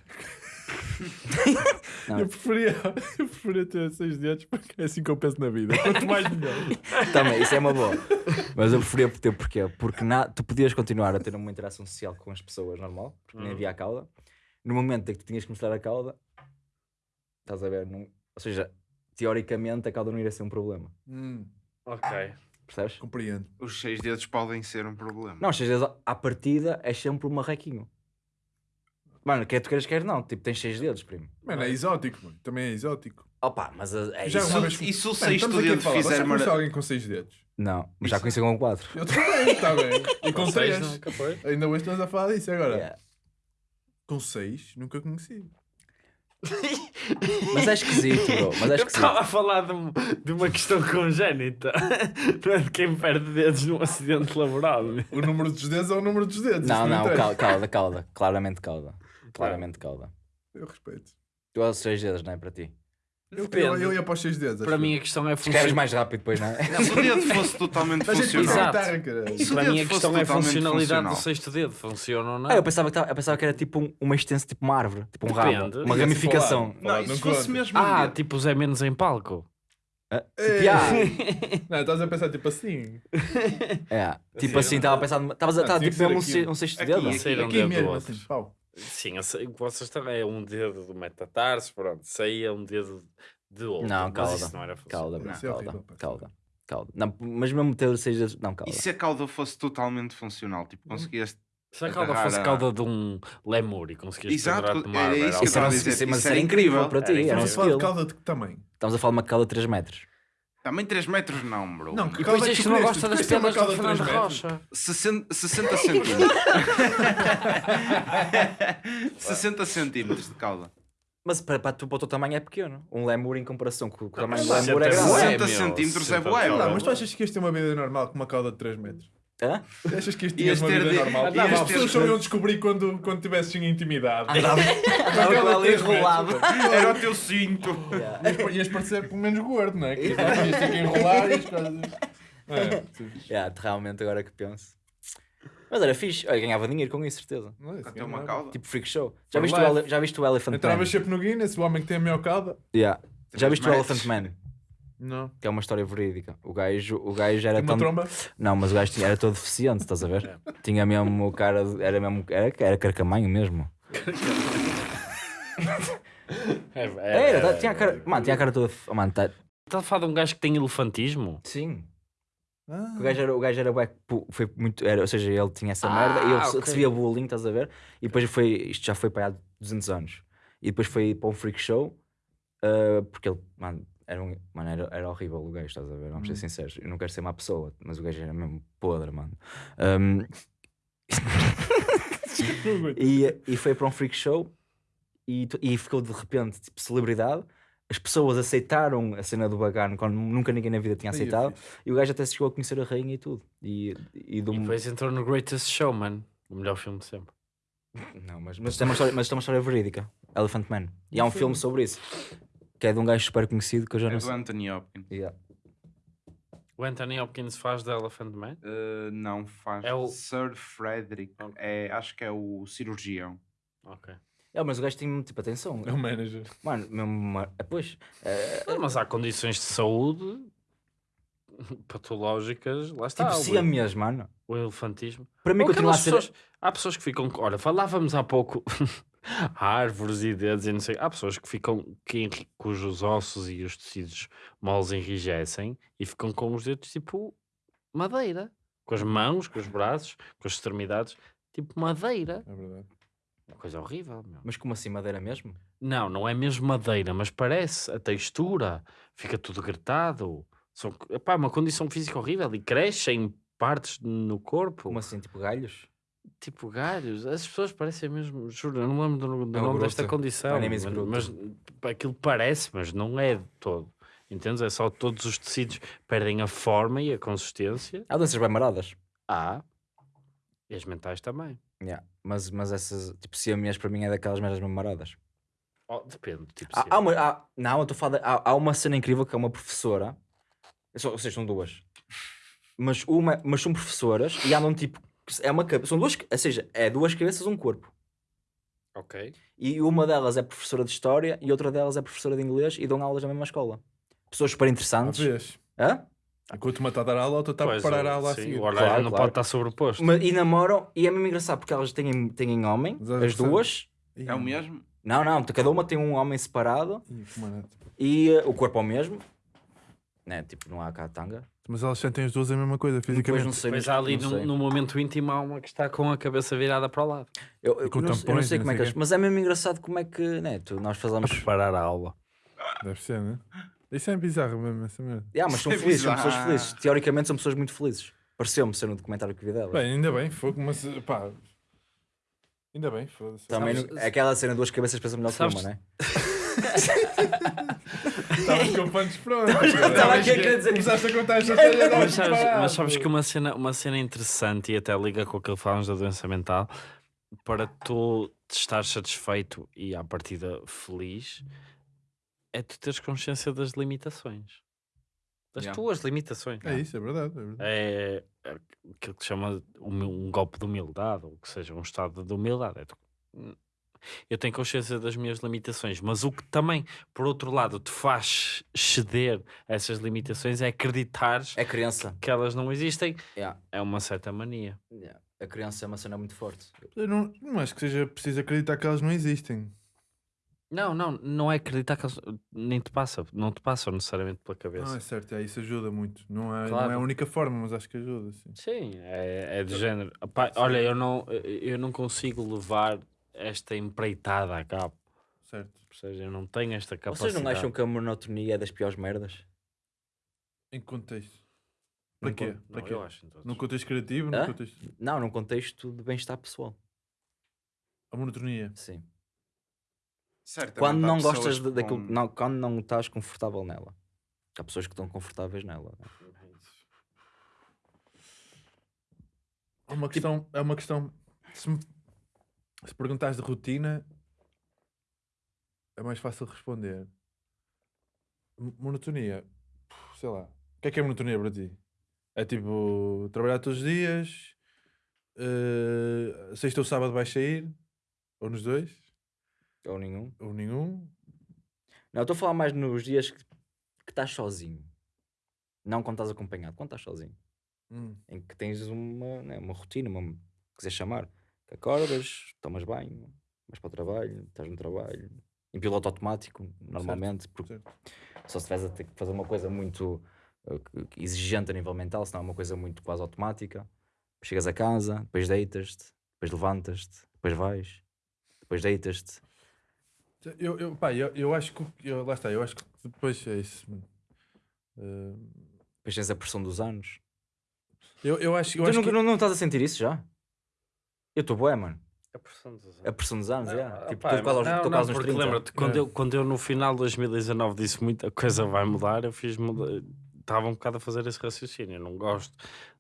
Não. Eu preferia, eu preferia ter seis dedos porque é assim que eu penso na vida. Quanto mais melhor. Também, isso é uma boa. Mas eu preferia ter porquê? Porque na, tu podias continuar a ter uma interação social com as pessoas normal, porque nem Hum. havia a cauda. No momento em que tu tinhas que mostrar a cauda, estás a ver? Não, ou seja, teoricamente a cauda não iria ser um problema. Hum. Ok. Percebes? Compreendo. Os seis dedos podem ser um problema. Não, seis dedos à partida é sempre um marrequinho. Mano, quer tu queiras, quer não. Tipo, tens seis dedos, primo. Mano, é exótico, mano. Também é exótico. Opa, mas a- é Já isso. uma vez... e se o Mano, sexto estamos aqui a dedo falar, fizer Você mara- conhece alguém com seis dedos? Não, mas já conheci com quatro. Eu também, está bem. E com seis nunca foi. Ainda hoje estamos a falar disso agora. Yeah. Com seis, nunca conheci. Mas é esquisito, bro. Mas é Eu esquisito. estava a falar de, de uma questão congénita. Não é de quem perde dedos num acidente laboral. O número dos dedos é o número dos dedos. Não, isso não, interessa. cal- cauda, cauda. Claramente cauda. Claramente cauda. Eu respeito. Tu és seis dedos, não é para ti? Eu, Depende. eu, eu ia para os seis dedos. Para mim a questão é Se queres mais rápido depois, não é? Se o dedo fosse totalmente a gente funcional. Exato. Para mim a questão é a funcionalidade do funcional. sexto dedo. Funciona ou não? Ah, eu pensava que, tava- eu pensava que era tipo um- uma extensão, tipo uma árvore, tipo um rabo, Depende. uma Ia-se ramificação. Não, não se fosse mesmo um Ah, dedo? tipo Zé Menos em palco. Ah, Ei. tipo, ah, Não, estás a pensar tipo assim. é, tipo assim, estava a pensar, estavas a Ah, tipo mesmo um, aqui. se- um sexto Aqui, dedo. aqui. Um Aqui dedo do mesmo, assim. Pau. Sim, eu sei, vocês estão. É um dedo do metatarso, pronto. Aí é um dedo de outro. Não, mas calda. isso não era. Calda, Isso é calda, horrível, calda, calda. Não, mas mesmo ter seis dedos, não, calda. E se a cauda fosse totalmente funcional? Tipo, conseguias. Se a cauda Agarrar fosse a- cauda de um lemur e conseguias Exato, era isso que eu Isso estava a dizer, mas isso era incrível para ti, Estamos a falar de calda de que tamanho? Estamos a falar de uma calda de 3 metros. Também 3 metros não, bro. Não, que E depois é isto que não gosta das penas do calda de Fernando três metros? Rocha. 60, 60 centímetros. 60 centímetros de cauda. Mas para, para, tu, para o teu tamanho é pequeno. Um lemur em comparação com, o tamanho do mas lemur é 60 grande. bué, 60 meu, centímetros é 60 bué. Não, mas tu achas que isto tem uma vida normal com uma cauda de 3 metros? Hã? Achas que isto Ias tinha uma vida de- normal? Não, as pessoas só iam descobrir quando, quando tivesses em intimidade. Andava, andava três enrolado. Era o teu cinto. Ias, ias parecer pelo menos gordo, não é? Que ias ter que enrolar e as coisas. É. Yeah, realmente, agora que penso. Mas era fixe. Olha, ganhava dinheiro com isso, certeza. Não é isso, uma é? cauda. Tipo freak show. Já viste, o, já viste o Elephant Man? Entravas sempre no Guinness, o homem que tem a maior cauda. Yeah. Já viste o. Elephant Man? Não. Que é uma história verídica. O gajo, o gajo era Tem uma tão... tromba. Não, mas o gajo tinha, era todo deficiente, estás a ver? Tinha mesmo o cara... de- Era mesmo... Era, era carcamanho mesmo. É, Era, tinha a cara... Mano, tinha a cara toda... oh, Mano, tá... Estás a falar de um gajo que tem elefantismo? Sim. Ah, O gajo era, o gajo era bué- pu- foi muito, era, ou seja, ele tinha essa Ah, merda e ele ok. recebia bullying, estás a ver? E depois foi, isto já foi para há 200 anos. E depois foi para um freak show, ah, porque ele, mano, era, um, mano era, era horrível o gajo, estás a ver? Vamos ser sinceros. Eu não quero ser má pessoa, mas o gajo era mesmo podre, mano. Ahm, e, e foi para um freak show e, e ficou de repente tipo celebridade. As pessoas aceitaram a cena do bacana quando nunca ninguém na vida tinha é aceitado. E o gajo até se chegou a conhecer a rainha e tudo. E, e do... E depois entrou no Greatest Showman, o melhor filme de sempre. Não, mas, mas, isto é uma história, mas isto é uma história verídica. Elephant Man. E há um filme sobre isso. Que é de um gajo super conhecido que eu já É não do sei. Anthony Hopkins. Yeah. O Anthony Hopkins faz The Elephant Man? Uh, não faz. É o- Sir Frederick. É, acho que é o cirurgião. Ok. É, mas o gajo tem tipo atenção. É o manager. Mano, mesmo. é, Pois. é, Mas há condições de saúde patológicas, lá está. tipo, o- siamês, mano. o elefantismo. Para mim Ou continua a ser. pessoas- há pessoas que ficam. Olha, falávamos há pouco árvores e dedos e não sei. Há pessoas que ficam que, cujos ossos e os tecidos moles enrijecem e ficam com os dedos tipo madeira. Com as mãos, com os braços, com as extremidades, tipo madeira. É verdade. Uma coisa horrível, meu. Mas como assim, madeira mesmo? Não, não é mesmo madeira, mas parece a textura, fica tudo gritado. São, epá, uma condição física horrível e crescem partes no corpo. Como assim, tipo galhos? Tipo galhos, as pessoas parecem mesmo, juro, eu não lembro do, do É nome desta condição, mas, mas aquilo parece, mas não é de todo. Entendes? É só todos os tecidos perdem a forma e a consistência. Há doenças bem maradas. Há. E as mentais também. Yeah. Mas, mas essas, tipo, siamês para mim é daquelas merdas mesmo maradas. Oh, depende, tipo, Há, há uma, há- não, eu estou de- Há, há uma cena incrível que é uma professora. Só, ou seja, são duas. Mas, uma, mas são professoras e andam tipo. É uma, cabe- são duas. Ou seja, é duas cabeças, um corpo. Ok. E uma delas é professora de História e outra delas é professora de Inglês e dão aulas na mesma escola. Pessoas super interessantes. vezes. Hã? Enquanto uma está a dar aula, a outra está a preparar a aula a sim, seguir. O horário Claro, não claro. pode estar sobreposto. Ma- E namoram, e é mesmo engraçado porque elas têm, têm homem, Mas é as duas. É o mesmo? Não, não, cada uma tem um homem separado Ih, tipo, e eh, o corpo é o mesmo. Né? Tipo, não há cá tanga, Mas elas sentem as duas a mesma coisa, Depois fisicamente. não sei, Mas não- há ali não no, sei. no momento íntimo há uma que está com a cabeça virada para o lado. Eu, eu, com não, eu não sei como é não que quê. Mas é mesmo engraçado como é que. Né, tu, nós A falamos. preparar a aula. Deve ser, né? Isso é bizarro mesmo, essa merda. Yeah, mas são É felizes, são pessoas felizes. Teoricamente são pessoas muito felizes. Pareceu-me ser no documentário que vi delas. Bem, ainda bem, fogo, mas pá. Ainda bem, foda-se. Também sabes- não- aquela cena duas cabeças pensa melhor que uma, né? Estavas com punch pronto. Estava aqui a querer dizer. Começaste a contar esta história. Mas sabes, mas sabes que uma cena, uma cena interessante e até liga com aquilo que falamos da doença mental, para tu estar satisfeito e à partida feliz, é tu teres consciência das limitações. Das Yeah. tuas limitações. É isso, é verdade. É verdade. É aquilo que se chama humi- um golpe de humildade, ou que seja, um estado de humildade. É tu- eu tenho consciência das minhas limitações, mas o que também, por outro lado, te faz ceder a essas limitações é acreditares É criança. que elas não existem. Yeah. É uma certa mania. Yeah. A criança é uma cena muito forte. Eu não, não acho que seja preciso acreditar que elas não existem. Não, não, não é acreditar que elas nem te passa, não te passam necessariamente pela Não, é cabeça. certo, é, isso ajuda muito. Não é, não Claro. é a única forma, mas acho que ajuda. Sim. Sim, é, é de género. Epá, olha, eu não, eu não consigo levar esta empreitada a cabo. Certo. Ou seja, eu não tenho esta capacidade. Vocês não acham que a monotonia é das piores merdas? Em que contexto? Para Num quê? con- Para Não, quê? eu acho todos. No contexto criativo? Hã? contexto... Não, num contexto de bem-estar pessoal. A monotonia. Sim. Certamente Quando não gostas de- com- daquilo, não, quando não estás confortável nela. Há pessoas que estão confortáveis nela. né? É uma questão. É uma questão. Se, me, se perguntares de rotina, é mais fácil responder. M- Monotonia. Sei lá. O que é que é monotonia para ti? É tipo trabalhar todos os dias, eh, sexta ou sábado vais sair, ou nos dois, Ou nenhum. ou nenhum. Não, estou a falar mais nos dias que, que estás sozinho. Não quando estás acompanhado, quando estás sozinho. Hum, Em que tens uma, né, uma rotina, uma, quiser chamar. Que acordas, tomas banho, vais para o trabalho, estás no trabalho. Em piloto automático, normalmente, porque certo. só se estiveres a ter que fazer uma coisa muito uh, que exigente a nível mental, senão é uma coisa muito quase automática. Chegas a casa, depois deitas-te, depois levantas-te, depois vais, depois deitas-te. Eu, eu, pá, eu, eu acho que. Eu, lá está, eu acho que depois é isso. Eh, Depois tens a pressão dos anos. eu, eu acho, eu tu acho não, que. não, não estás a sentir isso já? Eu estou bué, mano. A pressão dos A pressão dos anos, é. Tipo, estou quase aos, não, estou não, quase aos porque 30. lembra-te, quando, É. eu, quando eu no final de 2019 disse muita coisa vai mudar, eu fiz muda- estava um bocado a fazer esse raciocínio. Eu não gosto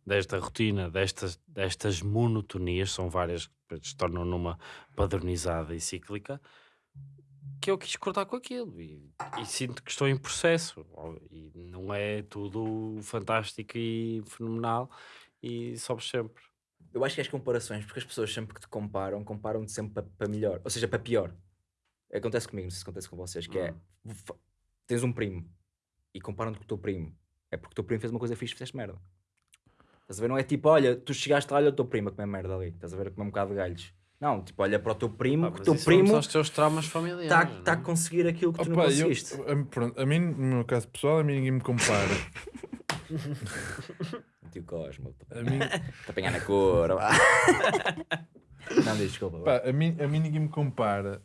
desta rotina, destas, destas monotonias, são várias que se tornam numa padronizada e cíclica, que eu quis cortar com aquilo e, e sinto que estou em processo. E não é tudo fantástico e fenomenal e sobes sempre. Eu acho que é as comparações, porque as pessoas sempre que te comparam, comparam-te sempre para, melhor, ou seja, para pior. Acontece comigo, não sei se acontece com vocês, que é, fa- tens um primo e comparam-te com o teu primo. É porque o teu primo fez uma coisa fixe e fizeste merda. Estás a ver? Não é tipo, olha, tu chegaste lá, olha o teu primo a comer merda ali. Estás a ver a comer um bocado de galhos. Não, tipo, olha para o teu primo, Ah, que o teu vamos primo aos teus traumas familiares. está não tá é? a conseguir aquilo que tu não Opa, eu- conseguiste. a, pronto, a mim, no meu caso pessoal, a mim ninguém me compara. Tio Cosmo, A mim, te apanhar na cor. não, desculpa. pá, a, mim, a mim ninguém me compara.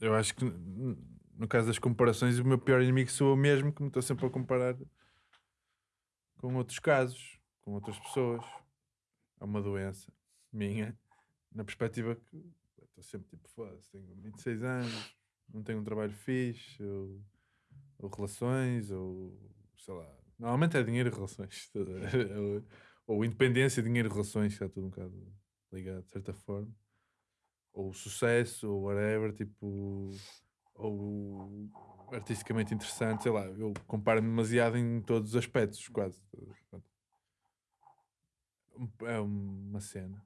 Eu acho que no caso das comparações, o meu pior inimigo sou eu mesmo, que me estou sempre a comparar com outros casos, com outras pessoas. É uma doença minha, na perspectiva que estou sempre tipo, foda-se, tenho 26 anos, não tenho um trabalho fixe, ou, ou relações, ou sei lá. Normalmente é dinheiro e relações. ou, ou independência, dinheiro e relações, está tudo um bocado ligado, de certa forma. Ou sucesso, ou whatever, tipo. Ou artisticamente interessante, sei lá. Eu comparo-me demasiado em todos os aspectos, quase. É uma cena.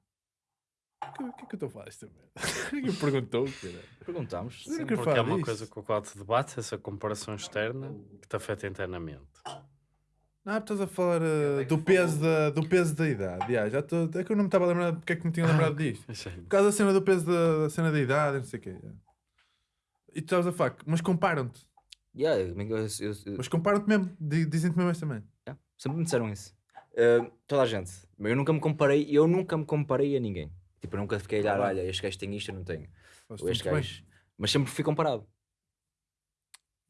O que, que é que eu estou a falar merda? Ninguém me perguntou, cara. Não Sim, porque é uma coisa com a qual te debates, essa comparação externa que te afeta internamente. Ah, estás a falar uh, do, peso da, do peso da idade. Yeah, já tô, é que eu não me estava a lembrar porque é que me tinha lembrado disto. Por causa da cena do peso da, da cena da idade, não sei o quê. yeah. E tu estavas a falar, mas comparam-te. Yeah, eu- eu- eu- Mas comparam-te mesmo. di- Dizem-te mesmo esta também. Yeah. Sempre me disseram isso. Uh, toda a gente. Mas eu nunca me comparei, eu nunca me comparei a ninguém. Tipo, eu nunca fiquei a olhar, Ah. olha, este gajo tem isto, eu não tenho. Ou este muito bem. gajo. Mas sempre fui comparado.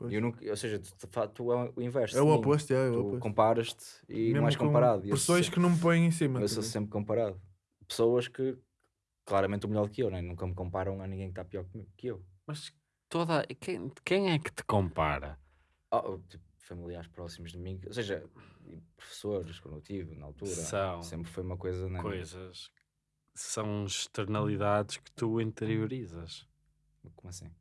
Pois. Eu nunca, ou seja, tu, tu, tu é o inverso. É o oposto, é, é o Tu oposto. comparas-te e Mesmo não és com comparado. Eu Pessoas que não me põem em cima. Eu sou sempre comparado. Pessoas que claramente o melhor que eu, né? nunca me comparam a ninguém que está pior que- eu. Mas toda. Quem, quem é que te compara? Oh, tipo, familiares próximos de mim, ou seja, professores quando eu tive na altura, São sempre foi uma coisa. Né? Coisas. São externalidades que tu interiorizas. Como assim?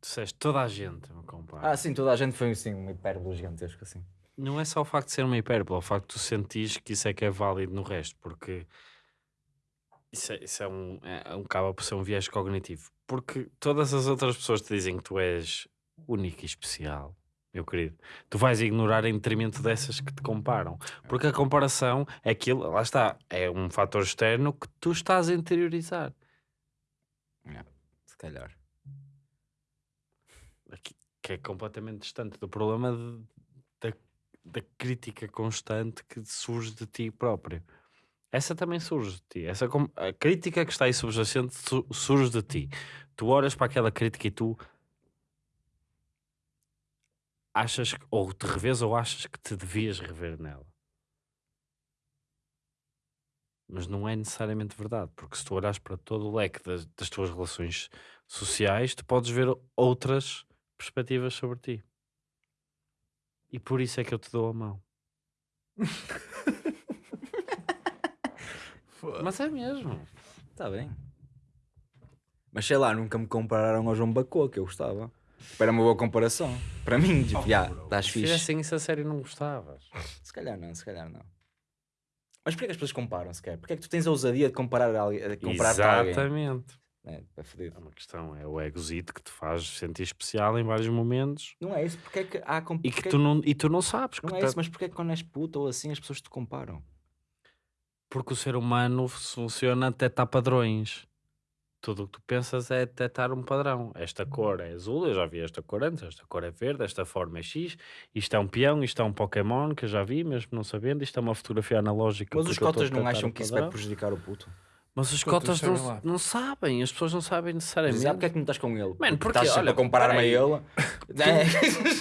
Disseste toda a gente me compara. Ah, sim, toda a gente foi assim, uma hipérbole gigantesca assim. Não é só o facto de ser uma hipérbole, é o facto de tu sentires que isso é que é válido no resto, porque isso, é, isso é um, é, um acaba por ser um viés cognitivo. Porque todas as outras pessoas te dizem que tu és único e especial, meu querido. Tu vais ignorar em detrimento dessas que te comparam. Porque a comparação é aquilo, lá está, é um fator externo que tu estás a interiorizar. Se calhar. Que é completamente distante do problema de- da, da crítica constante que surge de ti próprio. Essa também surge de ti. Essa, a crítica que está aí subjacente su- surge de ti. Tu olhas para aquela crítica e tu achas ou te revês ou achas que te devias rever nela. Mas não é necessariamente verdade, porque se tu olhas para todo o leque das, das tuas relações sociais, tu podes ver outras perspectivas sobre ti. E por isso é que eu te dou a mão. Mas é mesmo. Está Tá bem. Mas sei lá, nunca me compararam ao João Bacô, que eu gostava. Era uma boa comparação. Para mim, tipo, já, estás Se fixe. fizessem isso a sério, não gostavas. Se calhar não, se calhar não. Mas porquê que as pessoas comparam sequer? Porquê é que tu tens a ousadia de comparar a alguém? Comparar a alguém? Exatamente. É, é. É uma questão, é o egozito que te faz sentir especial em vários momentos Não é isso, porque é que há comp... e que tu não, e tu não sabes. que Não é tá- isso, mas porque é que quando és puta ou assim as pessoas te comparam? Porque o ser humano funciona a detectar padrões. Tudo o que tu pensas é detectar um padrão. Esta cor é azul, eu já vi esta cor antes, esta cor é verde, esta forma é X, isto é um peão, isto é um Pokémon que eu já vi, mesmo não sabendo, isto é uma fotografia analógica. Mas os porque cotas não acham que isso vai prejudicar o puto? Mas os Cotas não, lá. não sabem, as pessoas não sabem necessariamente. Mas porque é que não estás com ele? Mano, porque, estás sempre olha, a comparar-me a ele. É.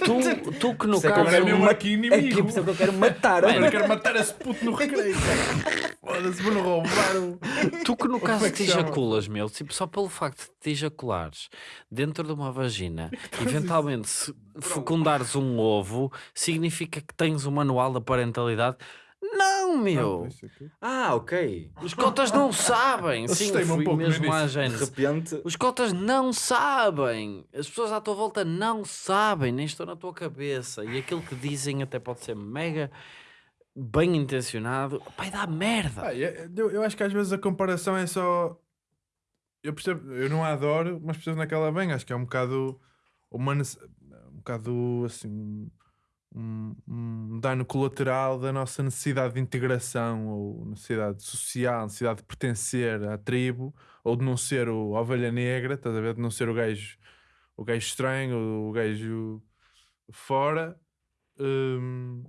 Tu, tu que no é caso. meu. É que é que eu quero matar. Mano, eu quero matar esse puto no recreio. Foda-se, vou-lhe roubar. Tu que no caso é que te ejaculas, meu, tipo, só pelo facto de te ejaculares dentro de uma vagina, eventualmente se fecundares um ovo, significa que tens o manual da parentalidade? Não, meu! Isso aqui. Ah, ok. Os cotas não sabem! Sim, Assustei-me um fui pouco mesmo à início. De gente. repente. Os cotas não sabem! As pessoas à tua volta não sabem, nem estão na tua cabeça. E aquilo que dizem até pode ser mega bem intencionado. Pai, dá merda! Ah, eu, eu- eu acho que às vezes a comparação é só. Eu percebo, eu não a adoro, mas percebo naquela bem. Acho que é um bocado. Uma, um bocado assim. Um, um dano colateral da nossa necessidade de integração ou necessidade social, necessidade de pertencer à tribo ou de não ser o a ovelha negra, estás a ver? De não ser o gajo, o gajo estranho ou o gajo fora. Hum,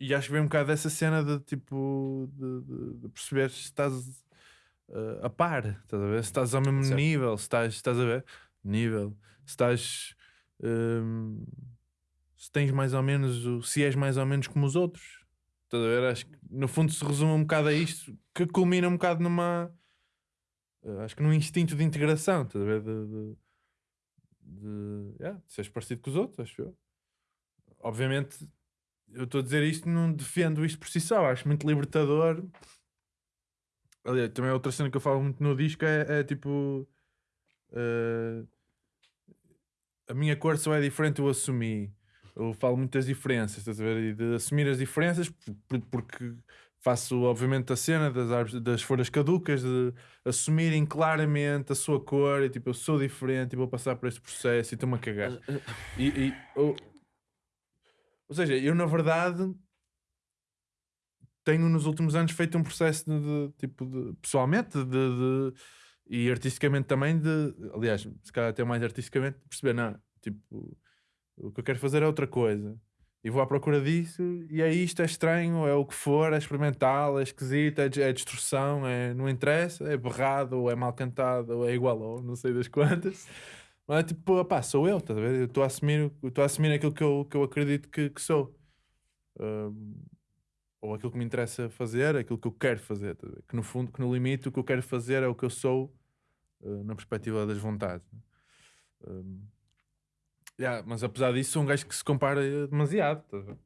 e acho que vem um bocado dessa cena de tipo de, de- de perceber se estás eh, a par, estás a ver? Se estás ao mesmo Certo. nível, se estás, estás a ver? Nível, se estás hum, se tens mais ou menos o- se és mais ou menos como os outros, estás a ver? Acho que no fundo se resume um bocado a isto que culmina um bocado numa eh, acho que num instinto de integração, estás a ver? De, de, de, yeah, de seres parecido com os outros, acho eu. Obviamente, eu estou a dizer isto, não defendo isto por si só, acho muito libertador. Aliás, também outra cena que eu falo muito no disco é, é tipo eh, a minha cor só é diferente, eu assumi. Eu falo muitas diferenças, estás a ver? E de assumir as diferenças, por- por- porque faço, obviamente, a cena das, árvores, das folhas caducas, de assumirem claramente a sua cor, e tipo, eu sou diferente e vou passar por este processo e estou-me a cagar. E, e, ou, ou seja, eu na verdade tenho nos últimos anos feito um processo de, de, tipo de pessoalmente de, de- e artisticamente também de aliás, se calhar até mais artisticamente, perceber não, tipo O que eu quero fazer é outra coisa. E vou à procura disso, e é isto, é estranho, é o que for, é experimental, é esquisito, é, é destrução, é, não interessa, é berrado, ou é mal cantado, ou é igual, ou não sei das quantas. Mas é tipo, opá, sou eu, estás a ver? Eu estou a assumir, estou a assumir aquilo que eu, que eu acredito que, que sou. Ahm, ou aquilo que me interessa fazer, aquilo que eu quero fazer. ver? Que no fundo, que no limite, o que eu quero fazer é o que eu sou uh, na perspectiva das vontades. né? Um, yeah, mas apesar disso, sou um gajo que se compara eh, demasiado. estás a ver?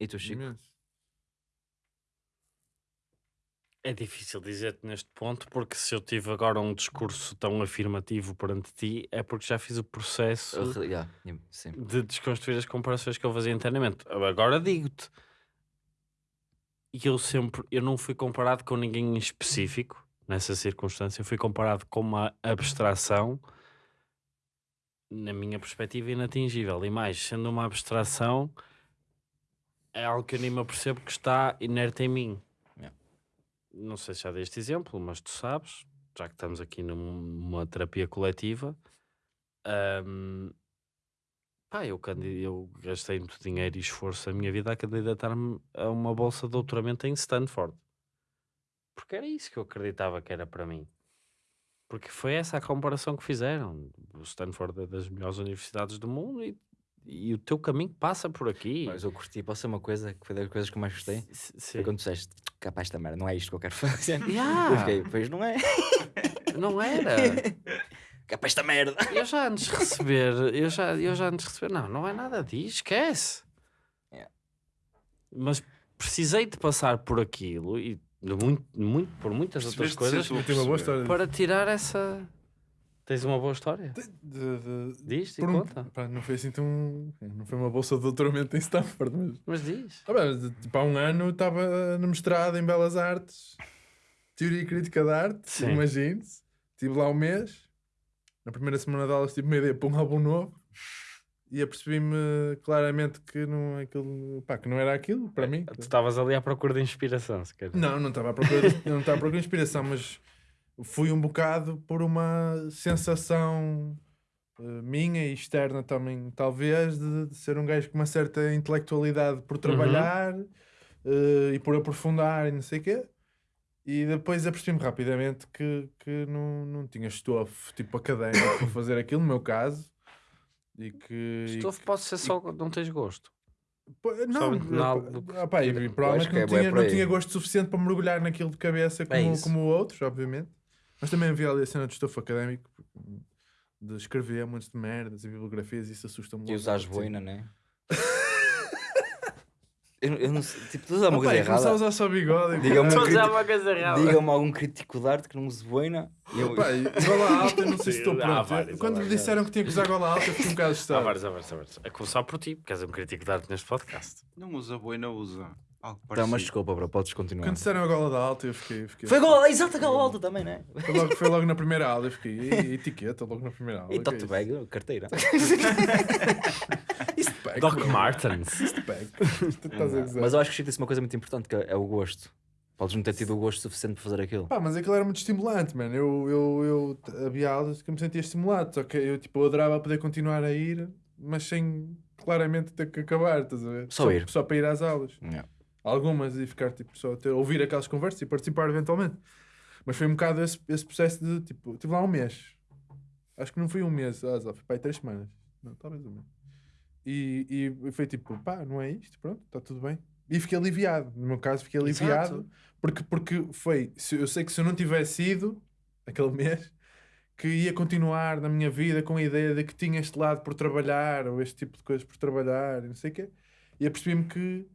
E tu, Chico? É difícil dizer-te neste ponto, porque se eu tive agora um discurso tão afirmativo perante ti, é porque já fiz o processo re- yeah, sim. de desconstruir as comparações que eu fazia internamente. Agora digo-te, e eu sempre, eu não fui comparado com ninguém em específico nessa circunstância, eu fui comparado com uma abstração na minha perspectiva inatingível. E mais, sendo uma abstração, é algo que eu nem me apercebo que está inerte em mim. Yeah. Não sei se já dei este exemplo, mas tu sabes, já que estamos aqui num- numa terapia coletiva, hum, pá, eu, eu gastei muito dinheiro e esforço na minha vida a candidatar-me a uma bolsa de doutoramento em Stanford. Porque era isso que eu acreditava que era para mim. Porque foi essa a comparação que fizeram. O Stanford é das melhores universidades do mundo e, e o teu caminho passa por aqui. Mas eu curti, posso ser uma coisa que foi das coisas que eu mais gostei? S- Foi sim. quando disseste, capaz esta merda, não é isto que eu quero fazer. Yeah. Eu fiquei, pois não é. Não era. Capaz esta merda. Eu já antes de receber, eu já, eu já antes de receber, não, não é nada disso, esquece. Yeah. Mas precisei de passar por aquilo e muito, muito, por muitas outras coisas ser tu a Eu tenho uma boa perceber. história. para tirar essa. Tens uma boa história? De- de- Diz e um- conta. pá, não foi assim tão. Não foi uma bolsa de doutoramento em Stanford, mas. Mas diz. Ah, bem, tipo, há um ano estava no mestrado em Belas Artes, Teoria e Crítica de Arte, imagine-se. Estive lá um mês, na primeira semana de aulas tive uma ideia para um álbum novo e apercebi-me claramente que não, aquilo, pá, que não era aquilo para mim. Tu estavas ali à procura de inspiração, se calhar. Não, não estava à procura de, não estava à procura de inspiração, mas fui um bocado por uma sensação eh, minha e externa também, talvez, de, de ser um gajo com uma certa intelectualidade por trabalhar eh, e por aprofundar e não sei o quê. E depois apercebi-me rapidamente que, que não, não tinha estofo tipo académico para fazer aquilo, no meu caso. E que. Estofo pode ser só quando não tens gosto. Não, ah, pá, e provavelmente que é não, bué tinha, não tinha gosto suficiente para mergulhar naquilo de cabeça como, isso. como outros, obviamente. Mas também havia ali a cena de estofo académico de escrever montes de merdas e bibliografias e isso assusta-me. E tipo, boina, né? Eu, eu não sei, tipo, tu dá uma "Opa, coisa e começar a errada. usar só bigode. Diga-me um uma errada. Diga-me algum crítico de arte que não use boina. Eu, Pá, e gola alta, eu não sei se estou Há pronto. vários, há Quando me vários. disseram que tinha que usar gola alta, eu fiquei um bocado Há assustado. vários, há vários, há vários. A começar por ti, porque és um crítico de arte neste podcast. Não usa boina, usa. Algo Tá, mas desculpa, bro, podes continuar. Quando disseram a gola da alta, eu fiquei. fiquei Foi gol, exato, gol alto também, né? Foi logo, foi logo na primeira aula, eu fiquei. E, etiqueta logo na primeira aula. E é tote bag, carteira. Peg, Doc bro. Martens. A. Mas eu acho que Chico disse uma coisa muito importante, que é o gosto. Podes não ter tido o gosto suficiente para fazer aquilo. Pá, mas aquilo era muito estimulante, mano. Eu, eu, eu havia aulas que me sentia estimulado, só que eu, tipo, eu adorava poder continuar a ir, mas sem claramente ter que acabar, estás a ver? Só ir. Só para ir às aulas. Yeah. Algumas e ficar, tipo, só a ter, ouvir aquelas conversas e participar eventualmente. Mas foi um bocado esse, esse processo de, tipo, tive lá um mês. Acho que não foi um mês, ah, foi para aí três semanas. Não, talvez um mês. E, e foi tipo, pá, não é isto, pronto, está tudo bem. E fiquei aliviado. No meu caso, fiquei aliviado. Exato. Porque, porque foi, se- eu sei que se eu não tivesse ido aquele mês, que ia continuar na minha vida com a ideia de que tinha este lado por trabalhar, ou este tipo de coisas por trabalhar, e não sei o quê. E apercebi-me que,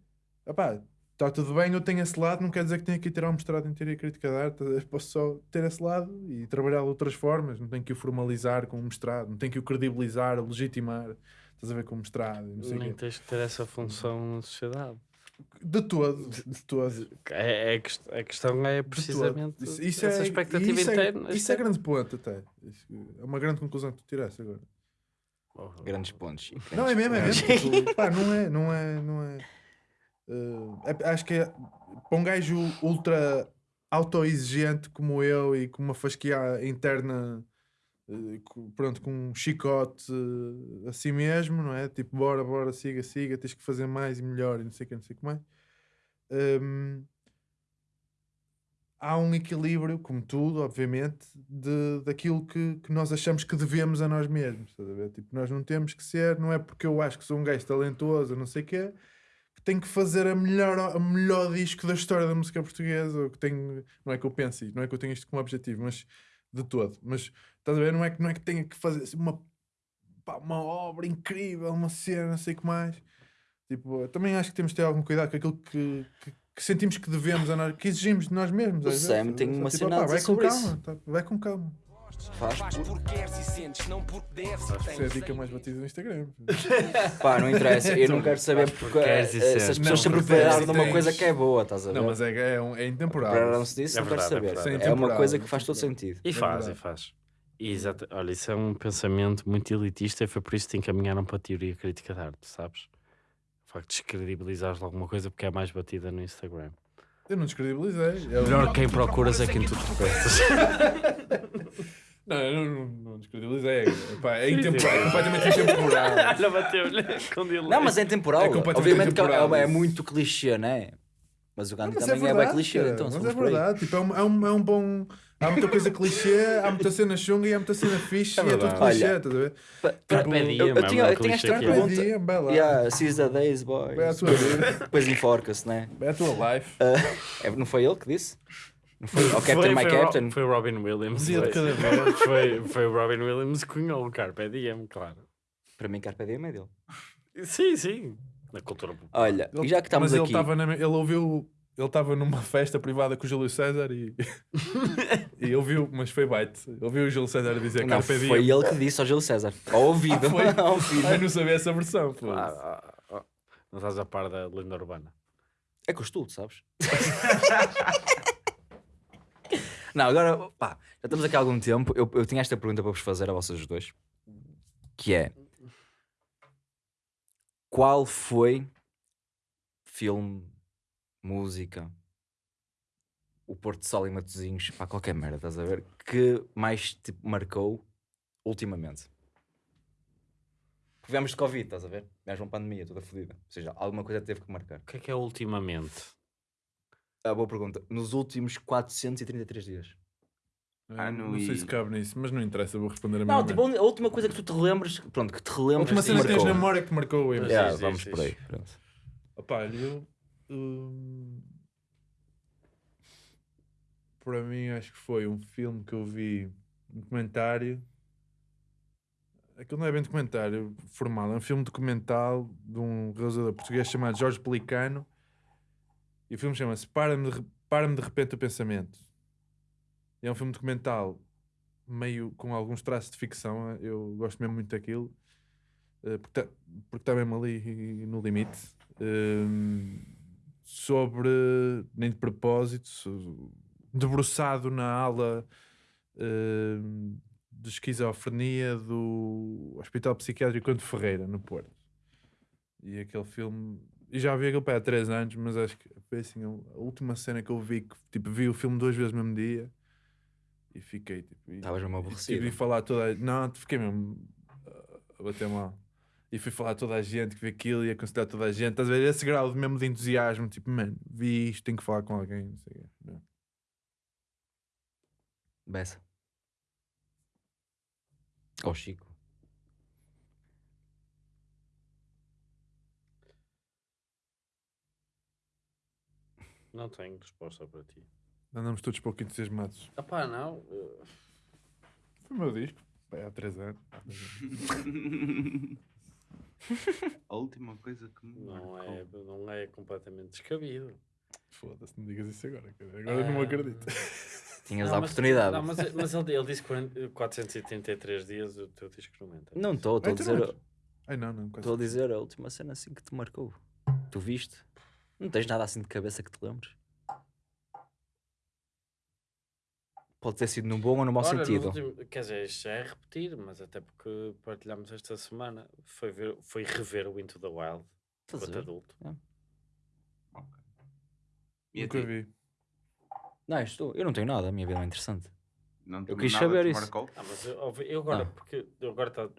opá, está tudo bem, eu tenho esse lado, não quer dizer que tenha que ir tirar um mestrado em teoria crítica da arte, eu posso só ter esse lado e trabalhar de outras formas, não tenho que o formalizar com um mestrado, não tenho que o credibilizar, legitimar, estás a ver com um mestrado, não sei o Nem quê. tens que ter essa função na sociedade. De todo, de todo. É, é, a questão é precisamente Isso- isso essa é- expectativa isso é- interna. Isso é grande ponto, até. É uma grande conclusão que tu tiraste agora. Oh, Grandes pontos. Chico, Não, é grandes mesmo, é mesmo. Tipo, pá, não é, não é, não é. Eh, é- acho que é, para um gajo ultra autoexigente como eu e com uma fasquia interna eh, pronto, com um chicote eh, a si mesmo, não é? Tipo, bora, bora, siga, siga, tens que fazer mais e melhor e não sei o que, não sei o que mais. Hum, há um equilíbrio, como tudo, obviamente, de, daquilo que, que nós achamos que devemos a nós mesmos. Estás a ver? Tipo, nós não temos que ser, não é porque eu acho que sou um gajo talentoso, não sei o que tenho que fazer a melhor, a melhor disco da história da música portuguesa, ou que tenho, não é que eu pense, não é que eu tenho isto como objetivo, mas de todo. Mas estás a ver? Não é que, não é que tenha que fazer assim, uma, pá, uma obra incrível, uma cena, não sei o que mais. Tipo, também acho que temos de ter algum cuidado com aquilo que, que, que sentimos que devemos, que exigimos de nós mesmos. O Sam tem uma tipo, cena vai com calma, tá, vai com calma. Faz Faz porque queres e sentes, não porque deves Acho que isso é a dica mais batida no Instagram. Pá, não interessa. Eu não quero saber porque queres e eh, se as pessoas sempre porque e de uma coisa que é boa, estás a ver? Não, mas é, é, um, é intemporal. Pararam-se disso, É não quero é saber. É, Sem uma coisa que faz todo sentido. E É faz, e faz. E exata- Olha, isso é um pensamento muito elitista e foi por isso que te encaminharam para a teoria crítica de arte, sabes? O facto de descredibilizares alguma coisa porque é mais batida no Instagram. Eu não descredibilizei. Eu- Melhor quem procuras é quem tu tropeças. Não, eu não, não, não descredibilizei. Epá, é, intemporal, é completamente intemporal. Olha, bateu-lhe com delay. Não, mas é temporal. É completamente Obviamente que é, temporal, é isso. muito clichê, não é? Mas o Gandhi Mas também é, bem clichê, cara, então. Mas é verdade. Tipo, é, um, é, um, é um bom. Há muita coisa clichê, há muita cena chunga e há muita cena fixe É e é tudo verdade. clichê, estás a ver? Eu- é tinha, uma eu tinha esta é. Pergunta. Yeah, seize the days, boy. À tua vida. Depois enforca-se, né? Vai à tua life. É, não foi ele que disse? Não foi? Ou Captain Foi- My foi, Ro- Captain? Foi o Robin Williams. Um dia de foi. cada vez. Foi, foi o Robin Williams que cunhou o Carpe Diem, claro. Para mim, Carpe Diem é dele. Sim, sim. Na cultura popular. Olha, Ele- e já que estamos mas ele aqui... estava na- ele ouviu. Ele estava numa festa privada com o Júlio César e. e ouviu, mas foi bite. Ouviu o Júlio César dizer Não, Carpe Diem. foi ele que disse ao Gil César. Ao ouvido. Ah, foi? ao ouvido. Ai, não sabia essa versão. pô. Ah, ah, ah. Não estás a par da lenda urbana. É costume, sabes? Não, agora, pá, já estamos aqui há algum tempo. Eu, eu tinha esta pergunta para vos fazer a vocês dois. Que é... Qual foi filme, música, o Porto de Sol e Matosinhos, pá, qualquer merda, estás a ver? Que mais, tipo, marcou ultimamente? Porque viemos de Covid, estás a ver? Viemos uma pandemia toda fodida. Ou seja, alguma coisa teve que marcar. O que é que é ultimamente? Ah, boa pergunta. Nos últimos 433 dias. Ah, não, não sei e- se cabe nisso, mas não interessa, vou responder a Não, mesma. tipo, a a última coisa que tu te lembres, pronto, que te a relembres última que cena que tens na memória que marcou o Yeah, vamos por aí. pronto. Opa, eu. hum, para mim, acho que foi um filme que eu vi, um documentário. Aquilo não é bem documentário formal, é um filme documental de um realizador português chamado Jorge Pelicano. E o filme chama-se Para-me de, Para-me de Repente o Pensamento. É um filme documental meio com alguns traços de ficção. Eu gosto mesmo muito daquilo. eh, porque está tá mesmo ali no limite. Hum, sobre, nem de propósito, debruçado na ala hum, de esquizofrenia do Hospital Psiquiátrico de Ferreira, no Porto. E aquele filme. E já vi aquele pé há 3 anos, mas acho que foi assim, a última cena que eu vi, que tipo, vi o filme duas vezes no mesmo dia e fiquei tipo. e- Estavas mesmo e aborrecido. tive de falar toda a... Não, fiquei mesmo uh, a bater mal. E fui falar a toda a gente que vi aquilo e aconselhar toda a gente. Estás a ver esse grau mesmo de entusiasmo, tipo, mano, vi isto, tenho que falar com alguém. Não sei o quê. Não. Bessa. Ou Chico. Não tenho resposta para ti. Andamos todos pouco entusiasmados. Ah pá, não. eh, Foi o meu disco, pá, há 3 anos. A última coisa que me Não marcou. é, não é completamente descabido. Foda-se, não digas isso agora. cara. Agora eu não Ah, acredito. Tinhas Não, a mas- oportunidade. Não, mas, mas ele, ele disse 40 483 dias, o teu disco não entra. Não estou, estou a dizer. não- Ai não, não. quase Estou a dizer a última cena assim que te marcou. Tu viste? Não tens nada assim de cabeça que te lembres? Pode ter sido no bom ou no mau no sentido. último- quer dizer, isto já é repetir, mas até porque partilhámos esta semana, foi, ver, foi rever o Into the Wild, Estás a enquanto ver? adulto. E a Nunca ti? vi. Não, estou. Eu não tenho nada, a minha vida é interessante. Não te- quis nada saber te isso. marcou? Ah, mas eu, eu agora, Ah. porque eu agora tá,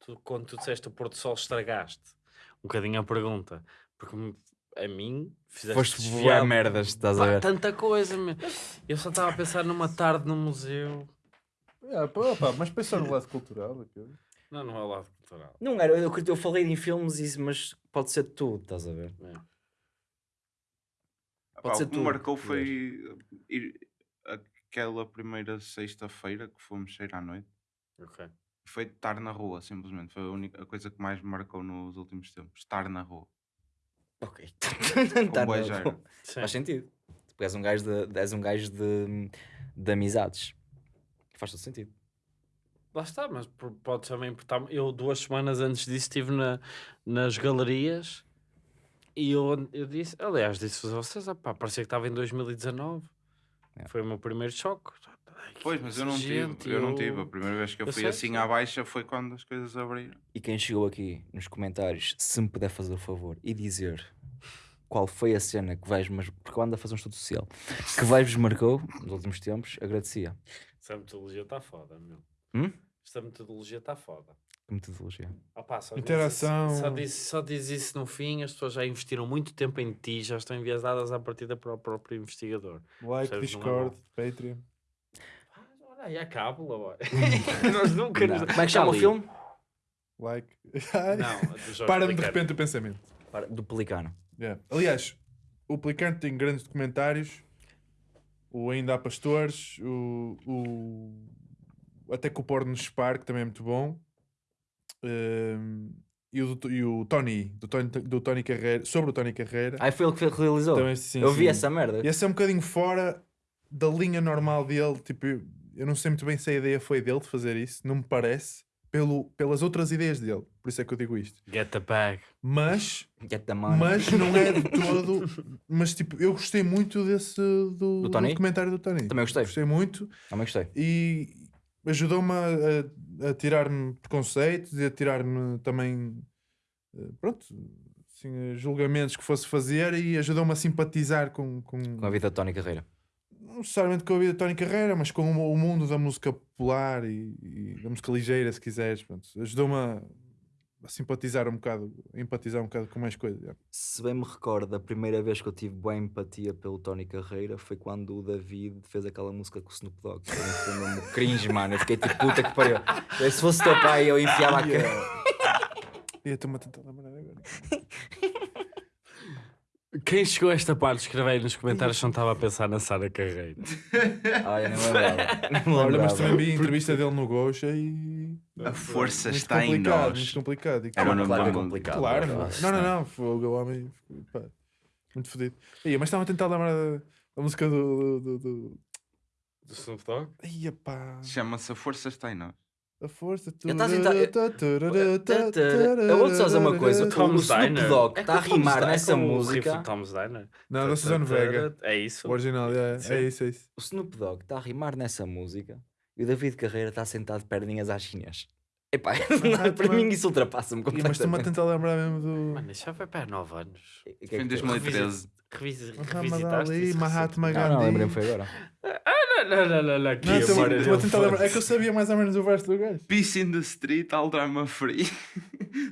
tu, quando tu disseste o Porto Sol estragaste um bocadinho a pergunta, porque me- a mim fizeste Foste desviar voar merdas, estás a pá, ver? tanta coisa, meu. eu só estava a pensar numa tarde no museu. Ah, pá, pá, mas pensar no lado cultural. aquilo. Não, não é o lado cultural. Não era, eu, eu falei em filmes, e- mas pode ser tudo, estás a ver? É. Pá, Pode ser o que me tudo marcou que foi ir aquela primeira sexta-feira que fomos sair à noite. Ok. Foi estar na rua, simplesmente. Foi a única a coisa que mais me marcou nos últimos tempos. Estar na rua. Ok. Com Tá. Sim. Faz sentido. Tu és um gajo de, és um gajo de, de amizades. Faz todo sentido. Lá está, mas por- pode também importar. Eu, duas semanas antes disso, estive na, nas galerias e eu, eu disse, aliás, disse-vos a vocês, ah, pá, parecia que estava em 2019. É. Foi o meu primeiro choque. Ai, Pois, mas eu não gente, tive. Eu não tive. A primeira vez que eu, eu fui sei, assim à baixa foi quando as coisas abriram. E quem chegou aqui nos comentários, se me puder fazer o favor e dizer qual foi a cena que vais, mas porque eu ando a fazer um estudo social, que vais-vos marcou nos últimos tempos, agradecia. Essa metodologia está foda, meu. Hum? Esta metodologia está foda. Que metodologia. Pá, só diz Interação. isso- Só diz, só diz isso no fim, as pessoas já investiram muito tempo em ti, já estão enviesadas à partida para o próprio investigador. Like, é Discord, Patreon. Ah, aí a cábula. Nós nunca nos... Como é que chama o filme? Like. Não, do Jorge Para-me de Pelicano. repente o pensamento. Para- Do Pelicano. Yeah. Aliás, o Pelicano tem grandes documentários. O Ainda há Pastores. O, o... Até que o Porno nos Spar, que também é muito bom. Ehm, e, o, do- e o Tony, do Tony, do Tony Carreira, sobre o Tony Carreira. Ah, foi ele que realizou. Também, sim, eu vi sim. essa merda. E esse é um bocadinho fora da linha normal dele. Tipo, eu, não sei muito bem se a ideia foi dele de fazer isso, não me parece. Pelo, pelas outras ideias dele, por isso é que eu digo isto. Get the bag. Mas, Get the money. mas não é de todo. Mas tipo, eu gostei muito desse do, Do do Tony? documentário do Tony. Também gostei. Gostei muito Também gostei. e ajudou-me a, a- a tirar-me preconceitos e a tirar-me também eh, pronto, assim, julgamentos que fosse fazer e ajudou-me a simpatizar com, com, Com a vida de Tony Carreira. Não necessariamente com a vida de Tony Carreira, mas com o, mundo da música popular e, e da música ligeira, se quiseres. Ajudou-me a, a simpatizar um bocado, a empatizar um bocado com mais coisas. Se bem me recordo, a primeira vez que eu tive boa empatia pelo Tony Carreira foi quando o David fez aquela música com o Snoop Dogg. Foi um- Foi mesmo cringe, mano. Eu fiquei tipo, puta que pariu. Se fosse teu pai, eu enfiava a cara. E eu estou-me a tentar lembrar agora. Quem chegou a esta parte, escreve aí nos comentários se não estava a pensar na Sara Carreira. Ai, nem lembrava. Me Olha, mas também vi a entrevista dele no Gocha e. A força Muito está em nós. muito complicado. E É uma claro, é complicado. claro, Nossa, não, não, não. Foi o homem. pá, muito fodido. Mas estava a tentar lembrar da, da música do. do, do, do... Do Snoop Dogg? Ia pá, Chama-se A Força Está em Nós. A força. Eu tentar- Eu vou-te só dizer uma coisa. O Snoop. Dogg É está a rimar nessa música. Tom's Diner. Não, da Suzanne Vega. É isso? O original, é, é isso, é isso. O Snoop Dogg está a rimar nessa música e o David Carreira está sentado de perninhas às chinês. Epá, para mas- mim isso ultrapassa-me Ih, Mas estou-me a completamente. tentar lembrar mesmo do. Mano, isso já foi para 9 anos. Que é Foi em que foi? 2013. Revisi- Muhammad Revisitaste Ali, Mahatma recentemente? Não, não, Gandhi. lembrei-me foi agora. Não, não, não, não, não. aqui, Não, estou a eu tentar lembrar. É que eu sabia mais ou menos o verso do gajo. Peace in the street, all drama free.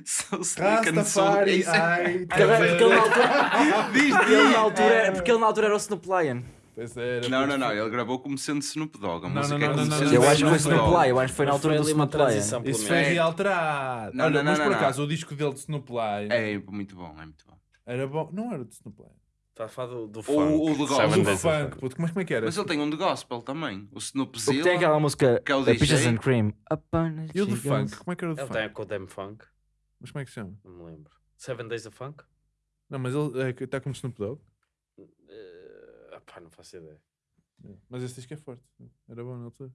so slick and so Rastafari, easy. ai. Porque ele, porque ele na altura, Diz, porque ele diz. na altura era, porque ele na altura era o Snoop Lion. Pois era, Não, não, não. Ele gravou como sendo Snoop Dogg. A Não, música não, é não, como não, sendo não, Eu acho que foi Snoop. Lion, eu acho que foi na Mas altura foi do ali uma Snoop Lion. Isso foi É. realterado. Não, Olha, não, não, mas por não. acaso o disco dele de Snoop Lion É muito bom, é muito bom. era bom. Não era de Snoop Lion. Está a falar do, do funk. ou do gospel. Do funk, puto. Como é, como é que era? Mas ele tem um de gospel também. O Snoop O que tem aquela música que é o DJ. Peaches and Cream. E o do funk? Como é que era o do Ele funk? tem com o Damn Funk. Mas como é que se chama? Não me lembro. Seven Days of Funk? Não, mas ele está como Snoop Dogg. Pá, não faço ideia. Mas esse disco é forte. Era bom na altura.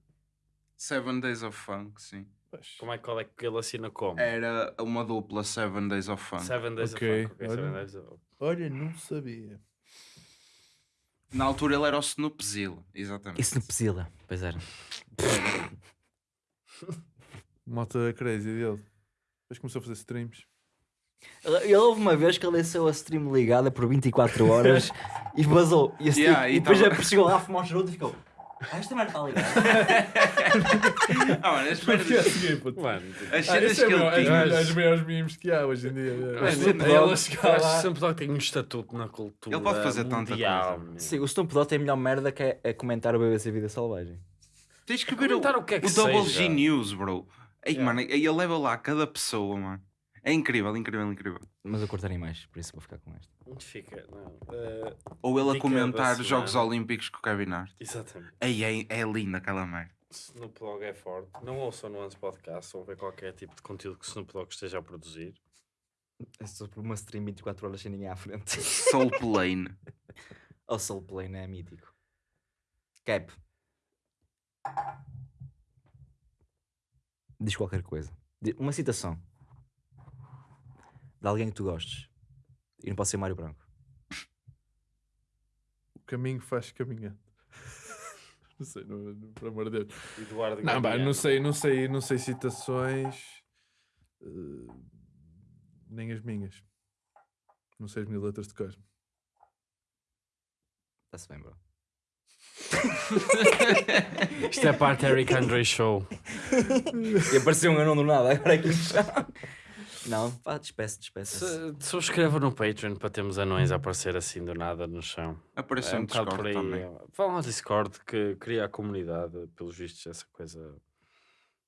Seven Days of Funk, sim. Pois. Como é, qual é que ele assina como? Era uma dupla Seven Days of Funk. Seven Days Ok, of Funk. ok, olha. Seven Days of... Olha, não sabia. Na altura ele era o Snoop Zilla, exatamente. E Snoop Zilla. Pois era. Malta crazy dele. Depois começou a fazer streams. Ele houve uma vez que ele deixou a stream ligada por 24 horas e vazou. E, stream- Yeah, e e depois tava- já chegou lá a fumar um charuto e ficou. Ah, esta merda está ligada. Ah, mano, as Porque é merdas. assim, puto. Mano, As Ah, cenas é que ele as, tinha. as maiores memes que há hoje em dia. É chegar que lá. Snoop Dogg tem um estatuto na cultura Ele pode fazer tanta coisa. Sim, o Snoop Dogg tem a melhor merda que é, é comentar o BBC Vida Selvagem. Tens que ver o, Comentar o que é que o Double seja. G News, bro. Ei, Yeah. mano, ele leva lá cada pessoa, mano. É incrível, incrível, incrível. Mas eu curto animais, por isso vou ficar com esta. Fica, não. eh, Ou ele a comentar Jogos. Olímpicos com o Kevin Hart. exatamente. Ei, é, é linda aquela merda. Snoop Dogg é forte. Não ouçam no Antes Podcast ou ver qualquer tipo de conteúdo que Snoop Dogg esteja a produzir. É sobre uma stream 24 horas sem ninguém à frente. Soul Plane. O Soul Plane é mítico. Cap. Diz qualquer coisa. Uma citação. De alguém que tu gostes. E não pode ser Mário Branco. O caminho faz caminhando. Não sei, não, não, por amor de Deus. Eduardo Não, não sei, não sei, não sei citações. eh, nem as minhas. Não sei as minhas letras de cosmo. Está-se bem, bro. Isto é parte Eric Andre Show. E apareceu um anão do nada, agora é que Não, pá, despeça. Se, subscreva no Patreon para termos anões a aparecer assim do nada no chão. Apareceu É um no bocado por Discord aí. também. Vão ao Discord que cria a comunidade, pelos vistos, essa coisa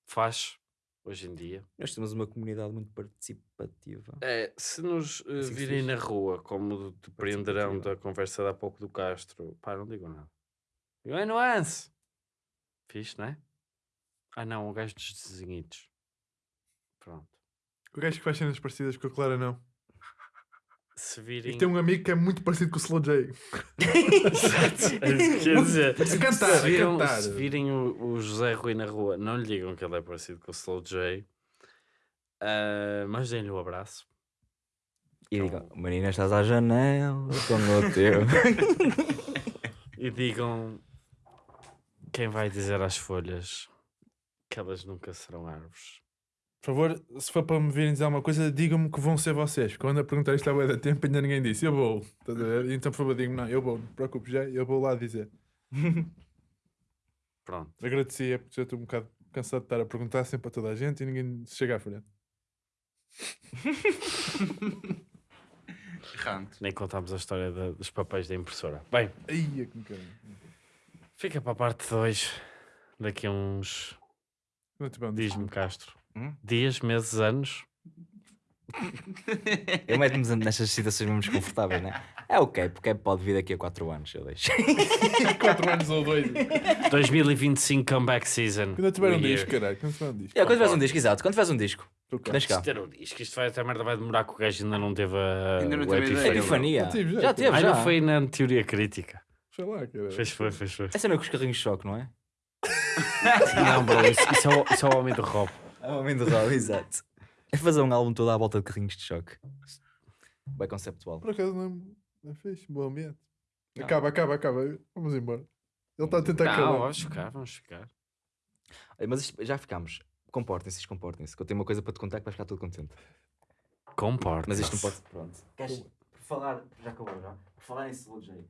faz hoje em dia. Nós temos uma comunidade muito participativa. É, se nos eh, Assim virem na rua, como depreenderão da conversa de há pouco do Castro, pá, não digam nada. Digam, é nuance! Fixe, não é? Ah não, o gajo dos desenhitos. Pronto. O gajo que faz cenas parecidas com a Clara, não. Se E virem... tem um amigo que é muito parecido com o Slow J. Quer dizer, A cantar, a se viram, cantar. se virem o, o José Rui na rua, não lhe digam que ele é parecido com o Slow J. Ah, mas deem-lhe um abraço. E digam, menina, estás à janela com o teu. E digam quem vai dizer às folhas que elas nunca serão árvores. Por favor, se for para me virem dizer alguma coisa, digam-me que vão ser vocês. Quando a perguntar isto há bué de tempo, ainda ninguém disse. Eu vou. Estás a ver? Então, por favor, digam-me, não, eu vou. Não te preocupes já, eu vou lá dizer. Pronto. Agradecia, porque já estou um bocado cansado de estar a perguntar sempre a toda a gente e ninguém chega à frente. Errante. Nem contámos a história da- dos papéis da impressora. Bem, Ai, é que me fica para a parte 2 daqui a uns. Não te vão Diz-me, Castro. Hum? Dias, meses, anos. Eu meto-me nestas situações mesmo desconfortáveis, né? É o Cap, o Cap pode vir daqui a 4 anos, eu deixo. 4 anos ou 2. 2025 comeback season. Quando tiver um disco, caralho. Quando tiver um disco. É, quando tiveres um disco, exato, quando tiveres um disco, cá. Isto ter um disco, isto vai, esta merda vai demorar que o gajo ainda não teve a, Ainda não o teve a ideia. epifania. Já teve, já. não foi na teoria crítica. Sei lá, caralho. Fez foi, fez foi. Essa não é com os carrinhos de choque, não é? Não, bro, isso, isso, é, o, isso é o homem do Rob. É o homem do Rob, exato. É fazer um álbum todo à volta de carrinhos de choque. Bem conceptual. Por acaso não é, não é fixe, bom ambiente. Não. Acaba, acaba, acaba. Vamos embora. Ele está a tentar Não, acabar. vamos ficar, vamos ficar. Mas isto- já ficámos. Comportem-se, comportem-se. Que eu tenho uma coisa para te contar que vais ficar todo contente. Comporta. Mas isto não pode. Pronto. Queres, por falar. Já acabou já? Por falar em Slow J.